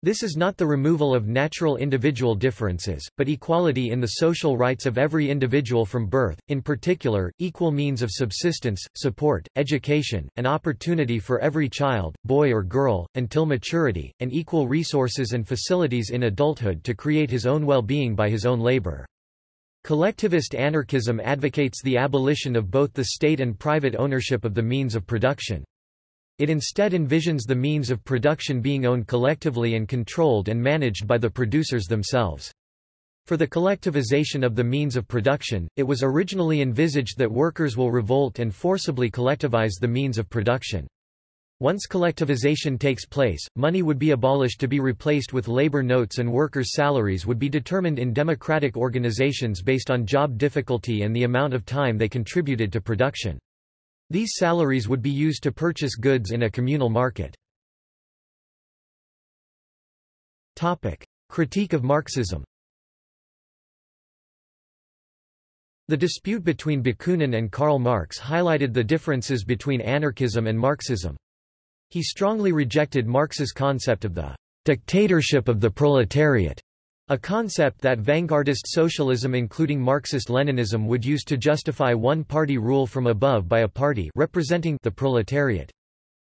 [SPEAKER 1] This is not the removal of natural individual differences, but equality in the social rights of every individual from birth, in particular, equal means of subsistence, support, education, and opportunity for every child, boy or girl, until maturity, and equal resources and facilities in adulthood to create his own well-being by his own labor. Collectivist anarchism advocates the abolition of both the state and private ownership of the means of production. It instead envisions the means of production being owned collectively and controlled and managed by the producers themselves. For the collectivization of the means of production, it was originally envisaged that workers will revolt and forcibly collectivize the means of production. Once collectivization takes place, money would be abolished to be replaced with labor notes and workers' salaries would be determined in democratic organizations based on job difficulty and the amount of time they contributed to production. These salaries would be used to purchase goods in a communal market. Topic. Critique of Marxism The dispute between Bakunin and Karl Marx highlighted the differences between anarchism and Marxism. He strongly rejected Marx's concept of the dictatorship of the proletariat a concept that vanguardist socialism including Marxist-Leninism would use to justify one-party rule from above by a party representing the proletariat.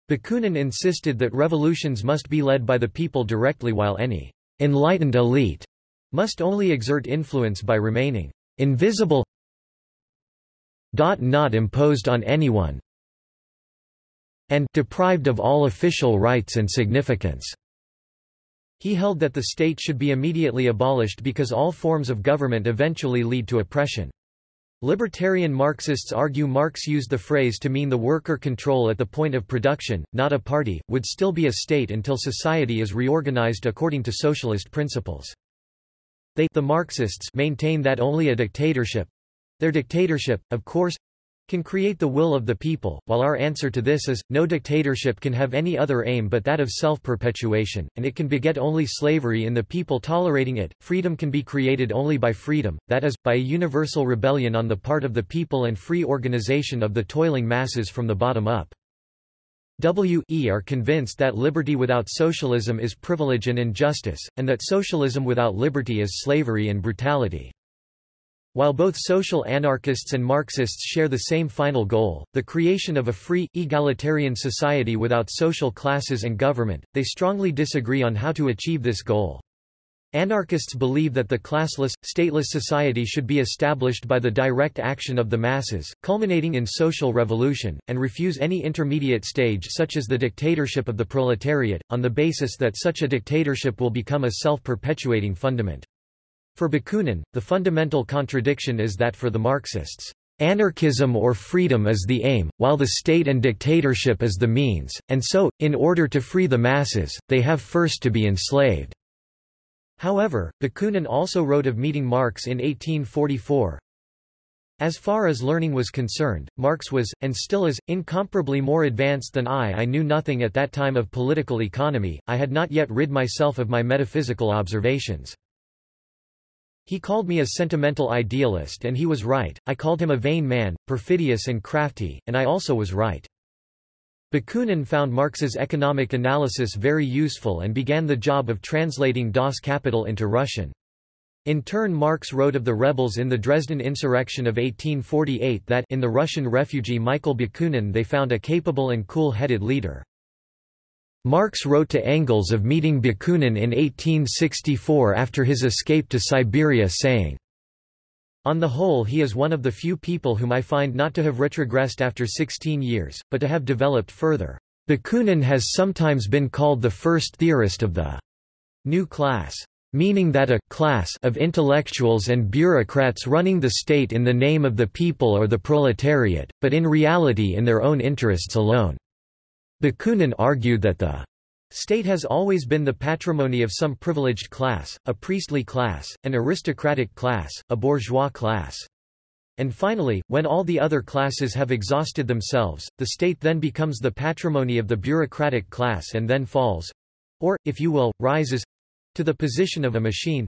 [SPEAKER 1] Bakunin insisted that revolutions must be led by the people directly while any enlightened elite must only exert influence by remaining invisible not imposed on anyone and deprived of all official rights and significance. He held that the state should be immediately abolished because all forms of government eventually lead to oppression. Libertarian Marxists argue Marx used the phrase to mean the worker control at the point of production, not a party, would still be a state until society is reorganized according to socialist principles. They the Marxists maintain that only a dictatorship—their dictatorship, of course, can create the will of the people, while our answer to this is, no dictatorship can have any other aim but that of self-perpetuation, and it can beget only slavery in the people tolerating it. Freedom can be created only by freedom, that is, by a universal rebellion on the part of the people and free organization of the toiling masses from the bottom up. W e are convinced that liberty without socialism is privilege and injustice, and that socialism without liberty is slavery and brutality. While both social anarchists and Marxists share the same final goal, the creation of a free, egalitarian society without social classes and government, they strongly disagree on how to achieve this goal. Anarchists believe that the classless, stateless society should be established by the direct action of the masses, culminating in social revolution, and refuse any intermediate stage such as the dictatorship of the proletariat, on the basis that such a dictatorship will become a self-perpetuating fundament. For Bakunin, the fundamental contradiction is that for the Marxists, Anarchism or freedom is the aim, while the state and dictatorship is the means, and so, in order to free the masses, they have first to be enslaved. However, Bakunin also wrote of meeting Marx in 1844, as far as learning was concerned, Marx was, and still is, incomparably more advanced than I I knew nothing at that time of political economy, I had not yet rid myself of my metaphysical observations. He called me a sentimental idealist and he was right, I called him a vain man, perfidious and crafty, and I also was right. Bakunin found Marx's economic analysis very useful and began the job of translating Das Kapital into Russian. In turn Marx wrote of the rebels in the Dresden insurrection of 1848 that in the Russian refugee Michael Bakunin they found a capable and cool-headed leader. Marx wrote to Engels of meeting Bakunin in 1864 after his escape to Siberia saying, On the whole he is one of the few people whom I find not to have retrogressed after 16 years, but to have developed further. Bakunin has sometimes been called the first theorist of the new class meaning that a class of intellectuals and bureaucrats running the state in the name of the people or the proletariat, but in reality in their own interests alone. Bakunin argued that the state has always been the patrimony of some privileged class, a priestly class, an aristocratic class, a bourgeois class. And finally, when all the other classes have exhausted themselves, the state then becomes the patrimony of the bureaucratic class and then falls—or, if you will, rises—to the position of a machine.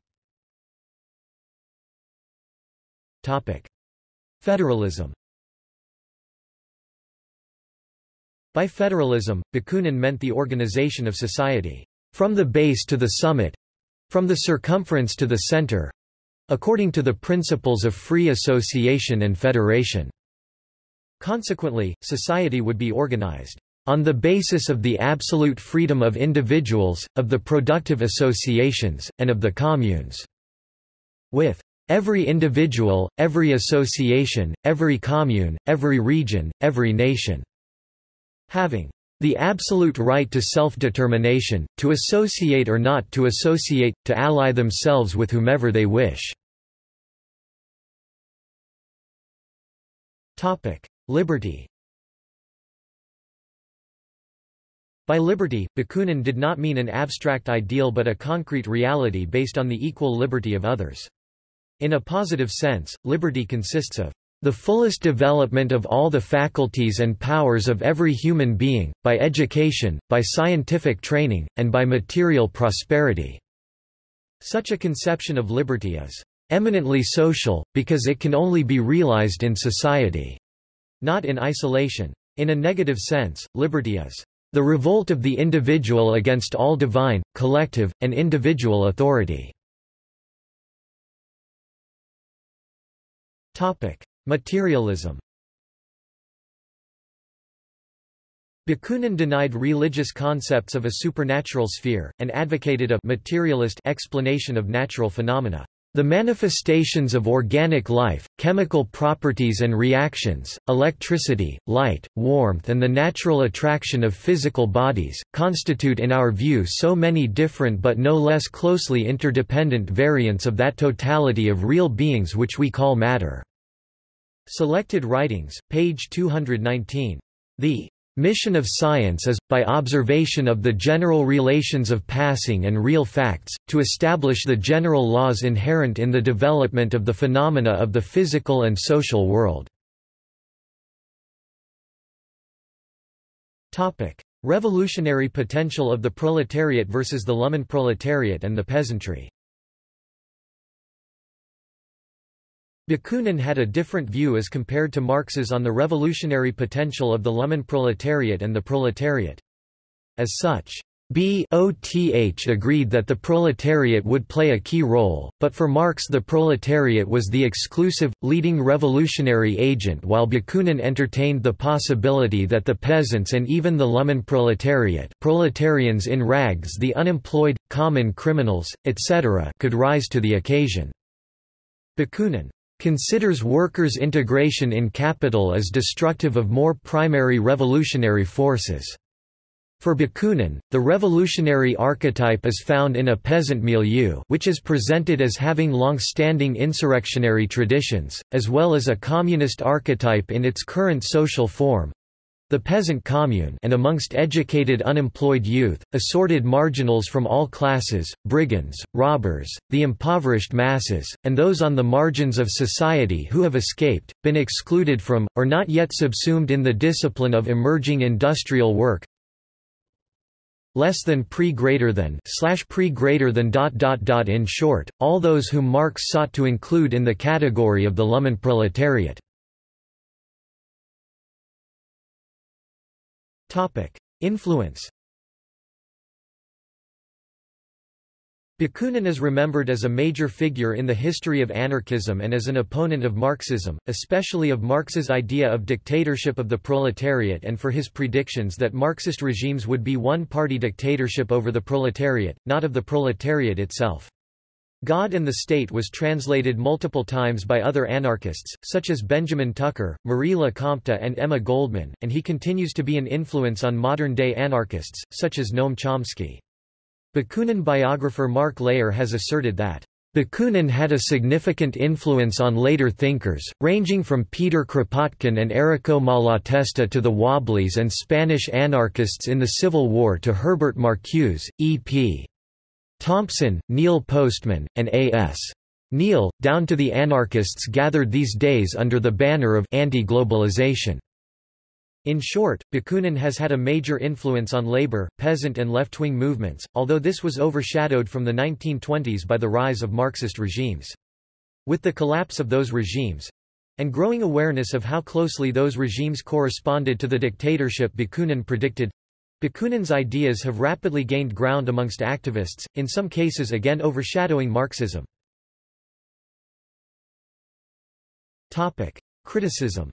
[SPEAKER 1] Topic. Federalism By federalism, Bakunin meant the organization of society. From the base to the summit. From the circumference to the center. According to the principles of free association and federation. Consequently, society would be organized. On the basis of the absolute freedom of individuals, of the productive associations, and of the communes. With every individual, every association, every commune, every region, every nation having the absolute right to self-determination, to associate or not to associate, to ally themselves with whomever they wish. Liberty By liberty, Bakunin did not mean an abstract ideal but a concrete reality based on the equal liberty of others. In a positive sense, liberty consists of the fullest development of all the faculties and powers of every human being, by education, by scientific training, and by material prosperity." Such a conception of liberty is eminently social, because it can only be realized in society, not in isolation. In a negative sense, liberty is the revolt of the individual against all divine, collective, and individual authority. Materialism Bakunin denied religious concepts of a supernatural sphere, and advocated a materialist explanation of natural phenomena. The manifestations of organic life, chemical properties and reactions, electricity, light, warmth and the natural attraction of physical bodies, constitute in our view so many different but no less closely interdependent variants of that totality of real beings which we call matter. Selected Writings, page 219. The mission of science is, by observation of the general relations of passing and real facts, to establish the general laws inherent in the development of the phenomena of the physical and social world. Revolutionary potential of the proletariat versus the Lumpenproletariat and the peasantry Bakunin had a different view as compared to Marx's on the revolutionary potential of the Lumpenproletariat and the proletariat. As such, BOTH agreed that the proletariat would play a key role, but for Marx the proletariat was the exclusive, leading revolutionary agent while Bakunin entertained the possibility that the peasants and even the Lumpenproletariat proletarians in rags the unemployed, common criminals, etc. could rise to the occasion. Bakunin considers workers' integration in capital as destructive of more primary revolutionary forces. For Bakunin, the revolutionary archetype is found in a peasant milieu which is presented as having long-standing insurrectionary traditions, as well as a communist archetype in its current social form, the peasant commune and amongst educated unemployed youth, assorted marginals from all classes, brigands, robbers, the impoverished masses, and those on the margins of society who have escaped, been excluded from, or not yet subsumed in the discipline of emerging industrial work, less than pre greater than slash pre greater than dot dot dot in short, all those whom Marx sought to include in the category of the Lumpenproletariat. Topic: Influence Bakunin is remembered as a major figure in the history of anarchism and as an opponent of Marxism, especially of Marx's idea of dictatorship of the proletariat and for his predictions that Marxist regimes would be one-party dictatorship over the proletariat, not of the proletariat itself. God and the State was translated multiple times by other anarchists, such as Benjamin Tucker, Marie Lecompte and Emma Goldman, and he continues to be an influence on modern-day anarchists, such as Noam Chomsky. Bakunin biographer Mark Leier has asserted that Bakunin had a significant influence on later thinkers, ranging from Peter Kropotkin and Errico Malatesta to the Wobblies and Spanish anarchists in the Civil War to Herbert Marcuse, E.P. Thompson, Neil Postman, and A.S. Neill, down to the anarchists gathered these days under the banner of anti-globalization. In short, Bakunin has had a major influence on labor, peasant and left-wing movements, although this was overshadowed from the 1920s by the rise of Marxist regimes. With the collapse of those regimes—and growing awareness of how closely those regimes corresponded to the dictatorship Bakunin predicted, Bakunin's ideas have rapidly gained ground amongst activists, in some cases again overshadowing Marxism. Topic. Criticism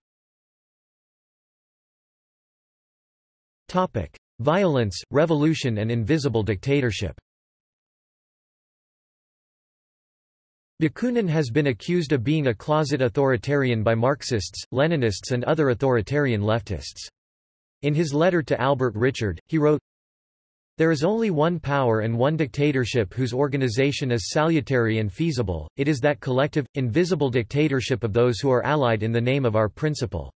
[SPEAKER 1] Topic: Violence, revolution and invisible dictatorship. Bakunin has been accused of being a closet authoritarian by Marxists, Leninists and other authoritarian leftists. In his letter to Albert Richard, he wrote, There is only one power and one dictatorship whose organization is salutary and feasible, it is that collective, invisible dictatorship of those who are allied in the name of our principle.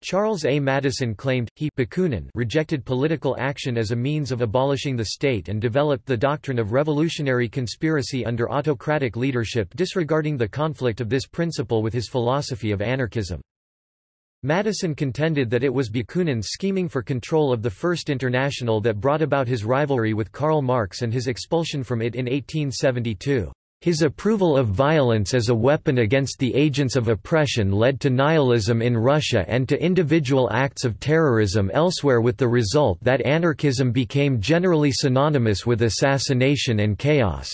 [SPEAKER 1] Charles A. Madison claimed, he Bakunin rejected political action as a means of abolishing the state and developed the doctrine of revolutionary conspiracy under autocratic leadership disregarding the conflict of this principle with his philosophy of anarchism. Madison contended that it was Bakunin's scheming for control of the First International that brought about his rivalry with Karl Marx and his expulsion from it in 1872. His approval of violence as a weapon against the agents of oppression led to nihilism in Russia and to individual acts of terrorism elsewhere with the result that anarchism became generally synonymous with assassination and chaos.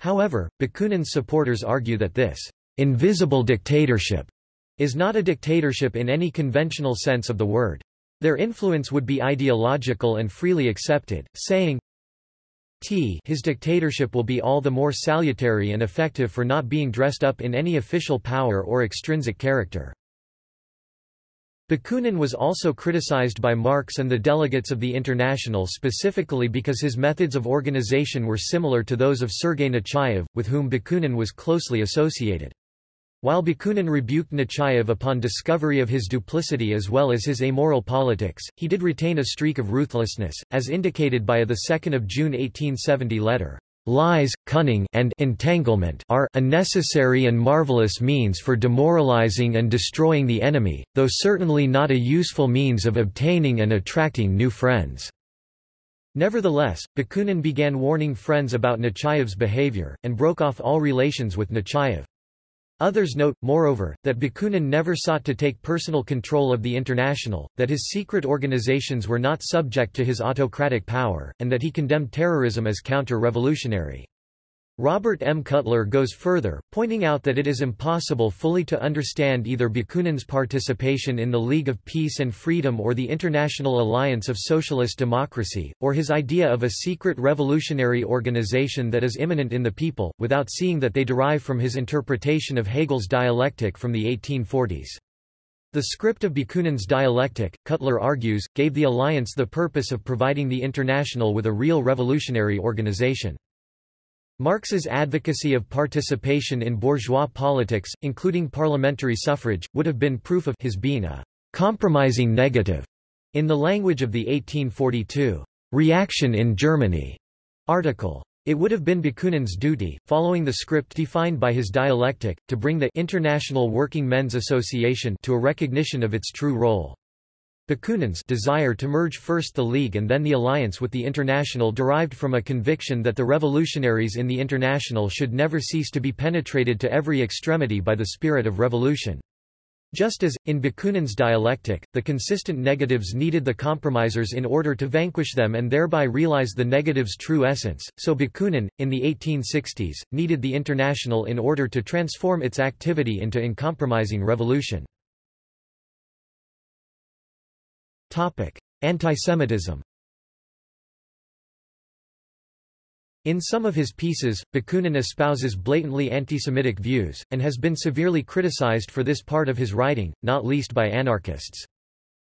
[SPEAKER 1] However, Bakunin's supporters argue that this invisible dictatorship is not a dictatorship in any conventional sense of the word. Their influence would be ideological and freely accepted, saying, T his dictatorship will be all the more salutary and effective for not being dressed up in any official power or extrinsic character. Bakunin was also criticized by Marx and the delegates of the International specifically because his methods of organization were similar to those of Sergei Nechayev, with whom Bakunin was closely associated. While Bakunin rebuked Nechayev upon discovery of his duplicity as well as his amoral politics, he did retain a streak of ruthlessness, as indicated by a 2 June 1870 letter. Lies, cunning and entanglement are a necessary and marvelous means for demoralizing and destroying the enemy, though certainly not a useful means of obtaining and attracting new friends. Nevertheless, Bakunin began warning friends about Nechayev's behavior, and broke off all relations with Nechayev. Others note, moreover, that Bakunin never sought to take personal control of the International, that his secret organizations were not subject to his autocratic power, and that he condemned terrorism as counter-revolutionary. Robert M. Cutler goes further, pointing out that it is impossible fully to understand either Bakunin's participation in the League of Peace and Freedom or the International Alliance of Socialist Democracy, or his idea of a secret revolutionary organization that is imminent in the people, without seeing that they derive from his interpretation of Hegel's dialectic from the 1840s. The script of Bakunin's dialectic, Cutler argues, gave the alliance the purpose of providing the International with a real revolutionary organization. Marx's advocacy of participation in bourgeois politics, including parliamentary suffrage, would have been proof of his being a compromising negative. In the language of the 1842 reaction in Germany article. It would have been Bakunin's duty, following the script defined by his dialectic, to bring the International Working Men's Association to a recognition of its true role. Bakunin's desire to merge first the League and then the alliance with the International derived from a conviction that the revolutionaries in the International should never cease to be penetrated to every extremity by the spirit of revolution. Just as, in Bakunin's dialectic, the consistent negatives needed the compromisers in order to vanquish them and thereby realize the negative's true essence, so Bakunin, in the 1860s, needed the International in order to transform its activity into uncompromising revolution. Antisemitism In some of his pieces, Bakunin espouses blatantly anti-Semitic views, and has been severely criticized for this part of his writing, not least by anarchists.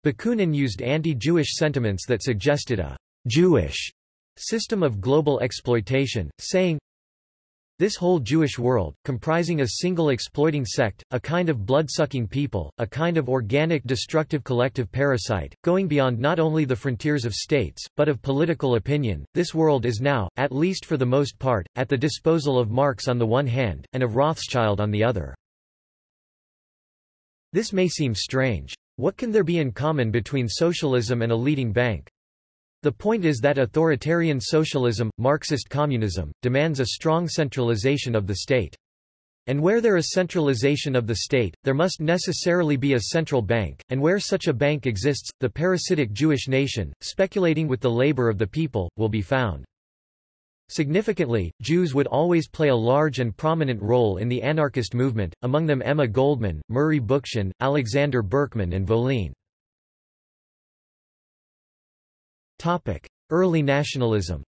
[SPEAKER 1] Bakunin used anti-Jewish sentiments that suggested a «Jewish» system of global exploitation, saying, this whole Jewish world, comprising a single exploiting sect, a kind of blood-sucking people, a kind of organic destructive collective parasite, going beyond not only the frontiers of states, but of political opinion, this world is now, at least for the most part, at the disposal of Marx on the one hand, and of Rothschild on the other. This may seem strange. What can there be in common between socialism and a leading bank? The point is that authoritarian socialism, Marxist communism, demands a strong centralization of the state. And where there is centralization of the state, there must necessarily be a central bank, and where such a bank exists, the parasitic Jewish nation, speculating with the labor of the people, will be found. Significantly, Jews would always play a large and prominent role in the anarchist movement, among them Emma Goldman, Murray Bookchin, Alexander Berkman and Volin. Early nationalism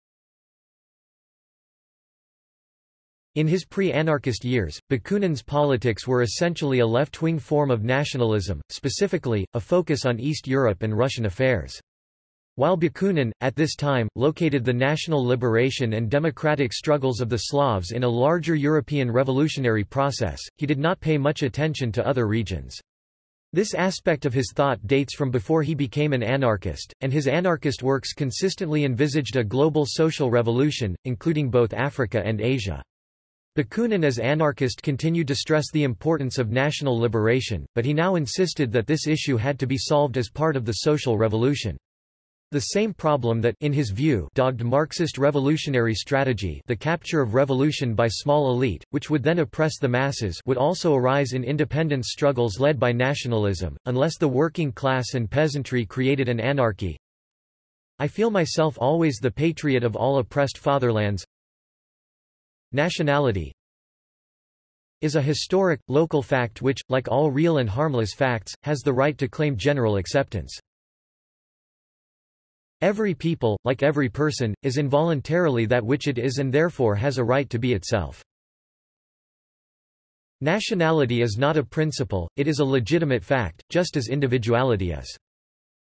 [SPEAKER 1] In his pre-anarchist years, Bakunin's politics were essentially a left-wing form of nationalism, specifically, a focus on East Europe and Russian affairs. While Bakunin, at this time, located the national liberation and democratic struggles of the Slavs in a larger European revolutionary process, he did not pay much attention to other regions. This aspect of his thought dates from before he became an anarchist, and his anarchist works consistently envisaged a global social revolution, including both Africa and Asia. Bakunin as anarchist continued to stress the importance of national liberation, but he now insisted that this issue had to be solved as part of the social revolution. The same problem that in his view dogged Marxist revolutionary strategy the capture of revolution by small elite, which would then oppress the masses would also arise in independence struggles led by nationalism, unless the working class and peasantry created an anarchy. I feel myself always the patriot of all oppressed fatherlands. Nationality is a historic, local fact which, like all real and harmless facts, has the right to claim general acceptance. Every people, like every person, is involuntarily that which it is and therefore has a right to be itself. Nationality is not a principle, it is a legitimate fact, just as individuality is.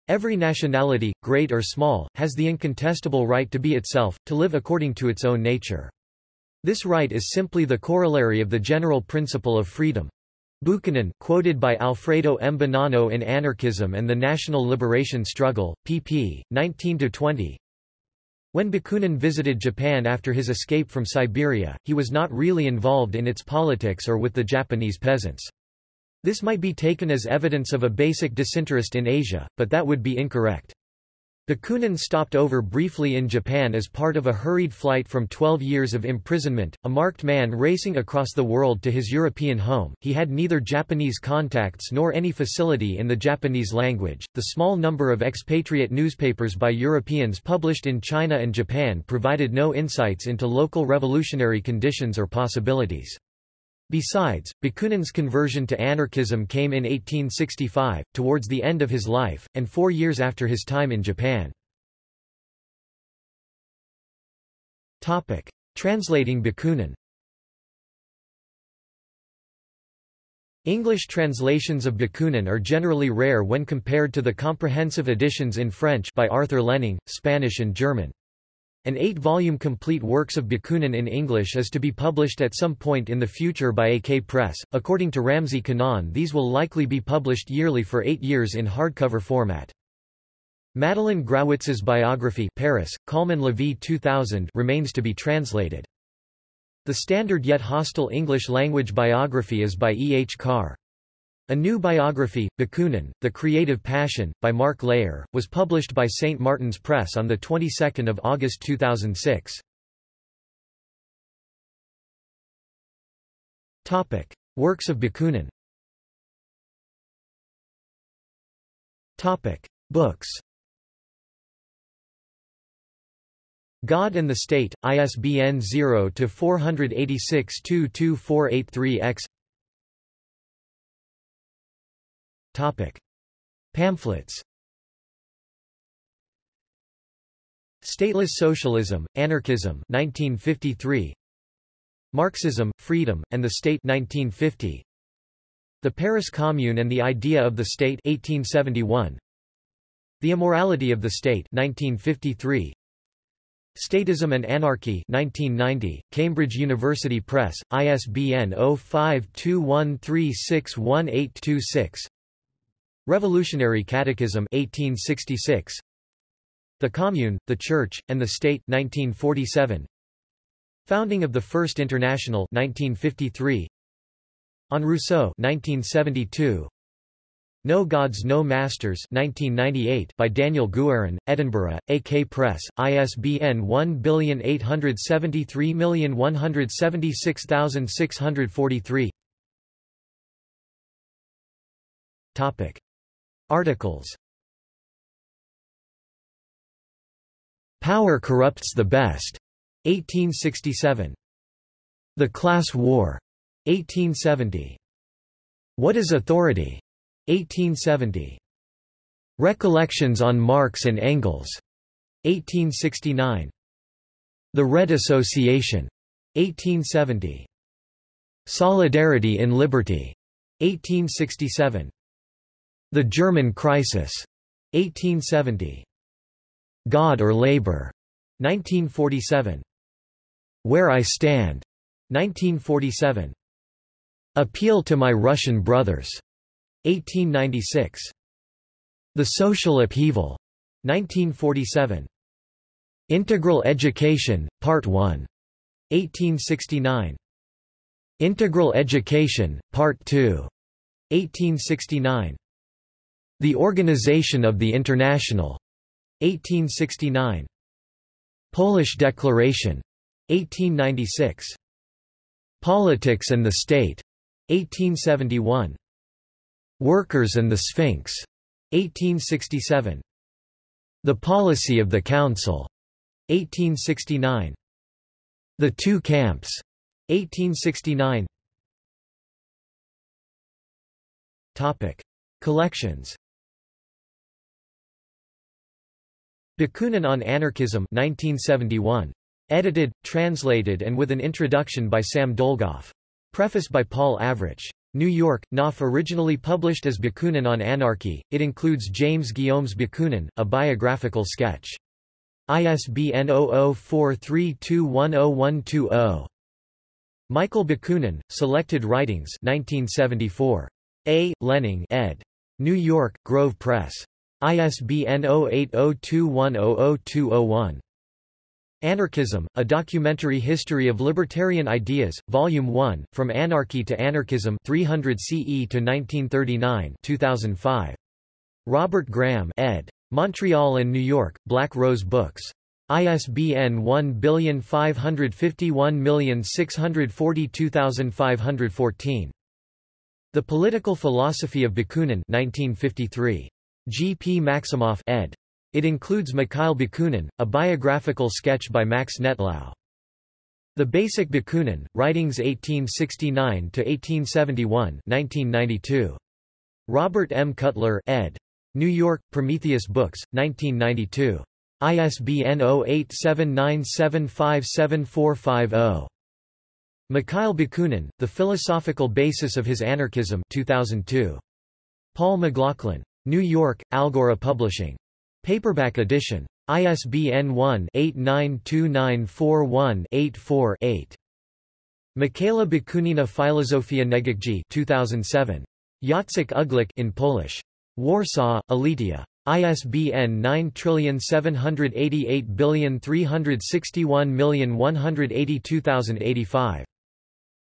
[SPEAKER 1] Every nationality, great or small, has the incontestable right to be itself, to live according to its own nature. This right is simply the corollary of the general principle of freedom. Bakunin quoted by Alfredo M. Bonanno in Anarchism and the National Liberation Struggle, pp. 19–20 When Bakunin visited Japan after his escape from Siberia, he was not really involved in its politics or with the Japanese peasants. This might be taken as evidence of a basic disinterest in Asia, but that would be incorrect. Bakunin stopped over briefly in Japan as part of a hurried flight from 12 years of imprisonment, a marked man racing across the world to his European home. He had neither Japanese contacts nor any facility in the Japanese language. The small number of expatriate newspapers by Europeans published in China and Japan provided no insights into local revolutionary conditions or possibilities. Besides, Bakunin's conversion to anarchism came in 1865, towards the end of his life, and four years after his time in Japan. Topic. Translating Bakunin English translations of Bakunin are generally rare when compared to the comprehensive editions in French by Arthur Lehning, Spanish and German. An eight-volume complete works of Bakunin in English is to be published at some point in the future by AK Press. According to Ramsey Kanaan these will likely be published yearly for eight years in hardcover format. Madeleine Grawitz's biography Paris, Calmann-Lévy 2000 remains to be translated. The standard yet hostile English-language biography is by E. H. Carr. A new biography, Bakunin, The Creative Passion, by Mark Leier, was published by St. Martin's Press on the 22nd of August 2006. Topic: Works of Bakunin. Topic: Books. God and the State, ISBN 0-486-22483-X Topic. Pamphlets. Stateless Socialism, Anarchism 1953 Marxism, Freedom, and the State 1950 The Paris Commune and the Idea of the State 1871 The Immorality of the State 1953 Statism and Anarchy 1990, Cambridge University Press, ISBN 0521361826 Revolutionary Catechism 1866 The Commune, the Church, and the State 1947 Founding of the First International 1953 On Rousseau 1972 No Gods No Masters 1998 by Daniel Guerin, Edinburgh, AK Press, ISBN 1873176643 Topic Articles Power corrupts the best. 1867. The Class War. 1870. What is Authority? 1870. Recollections on Marx and Engels. 1869. The Red Association. 1870. Solidarity in Liberty. 1867. The German Crisis, 1870. God or Labor, 1947. Where I Stand, 1947. Appeal to My Russian Brothers, 1896. The Social Upheaval, 1947. Integral Education, Part 1, 1869. Integral Education, Part 2, 1869. The Organization of the International. 1869. Polish Declaration. 1896. Politics and the State. 1871. Workers and the Sphinx. 1867. The Policy of the Council. 1869. The Two Camps. 1869. Topic. Collections Bakunin on Anarchism 1971. Edited, translated and with an introduction by Sam Dolgoff. Preface by Paul Avrich. New York, Knopf originally published as Bakunin on Anarchy, it includes James Guillaume's Bakunin, a biographical sketch. ISBN 0043210120. Michael Bakunin, Selected Writings 1974. A. Lehning ed. New York, Grove Press. ISBN 0802100201. Anarchism, A Documentary History of Libertarian Ideas, Volume 1, From Anarchy to Anarchism 300 CE to 1939 2005. Robert Graham ed. Montreal and New York, Black Rose Books. ISBN 1551642514. The Political Philosophy of Bakunin 1953. G. P. Maximoff ed. It includes Mikhail Bakunin, a biographical sketch by Max Nettlau. The Basic Bakunin, Writings 1869–1871 1992. Robert M. Cutler ed. New York, Prometheus Books, 1992. ISBN 0879757450. Mikhail Bakunin, The Philosophical Basis of His Anarchism 2002. Paul McLaughlin. New York, Algora Publishing. Paperback edition. ISBN 1-892941-84-8. Michaela Bakunina Filozofia Negacji 2007. Jacek Uglik in Polish. Warsaw, Aleteia. ISBN 9788361182085.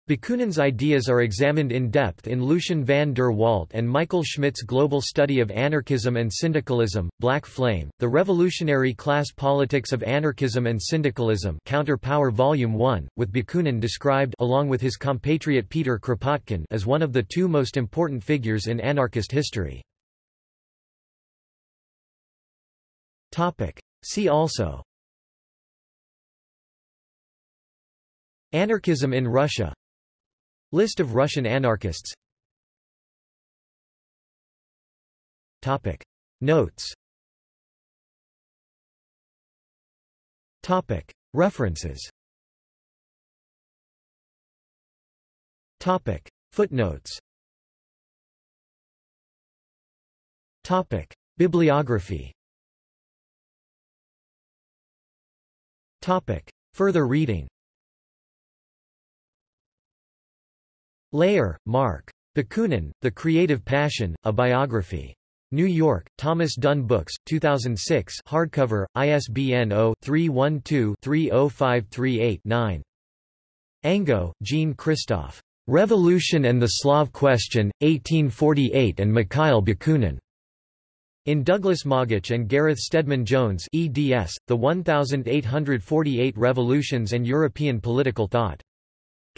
[SPEAKER 1] Bakunin's ideas are examined in depth in Lucien van der Walt and Michael Schmidt's Global Study of Anarchism and Syndicalism, Black Flame, The Revolutionary Class Politics of Anarchism and Syndicalism Counter Power Volume 1, with Bakunin described along with his compatriot Peter Kropotkin as one of the two most important figures in anarchist history. See also. Anarchism in Russia List of Russian anarchists Topic. Notes Topic. References Topic. Footnotes Topic. Bibliography Topic. Further reading Leier, Mark. Bakunin, The Creative Passion, A Biography. New York, Thomas Dunne Books, 2006 hardcover, ISBN 0-312-30538-9. Angaut, Jean Christophe. Revolution and the Slav Question, 1848 and Mikhail Bakunin. In Douglas Moggach and Gareth Stedman Jones eds, The 1848 Revolutions and European Political Thought.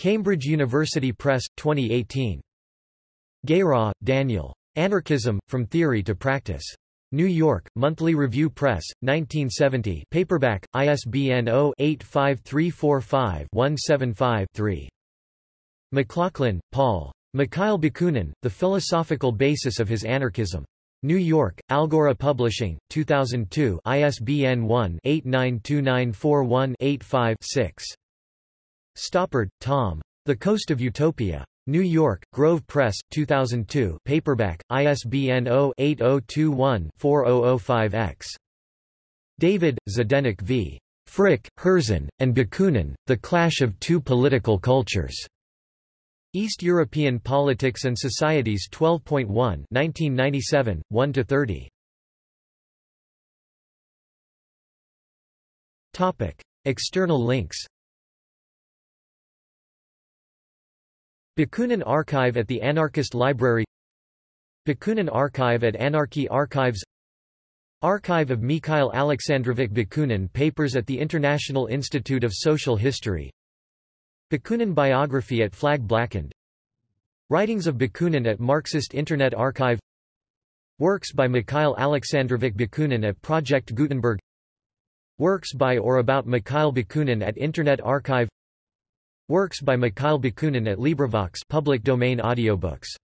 [SPEAKER 1] Cambridge University Press, 2018. Guérin, Daniel. Anarchism, From Theory to Practice. New York, Monthly Review Press, 1970 paperback, ISBN 0-85345-175-3. McLaughlin, Paul. Mikhail Bakunin, The Philosophical Basis of His Anarchism. New York, Algora Publishing, 2002 ISBN 1-892941-85-6. Stoppard, Tom. The Coast of Utopia. New York, Grove Press, 2002 paperback, ISBN 0-8021-4005-X. David, Zdenek v. Frič, Herzen, and Bakunin, The Clash of Two Political Cultures. East European Politics and Societies 12.1 1997, 1–30. External links Bakunin Archive at the Anarchist Library. Bakunin Archive at Anarchy Archives. Archive of Mikhail Alexandrovich Bakunin Papers at the International Institute of Social History. Bakunin Biography at Flag Blackened. Writings of Bakunin at Marxist Internet Archive. Works by Mikhail Alexandrovich Bakunin at Project Gutenberg. Works by or about Mikhail Bakunin at Internet Archive Works by Mikhail Bakunin at LibriVox public domain audiobooks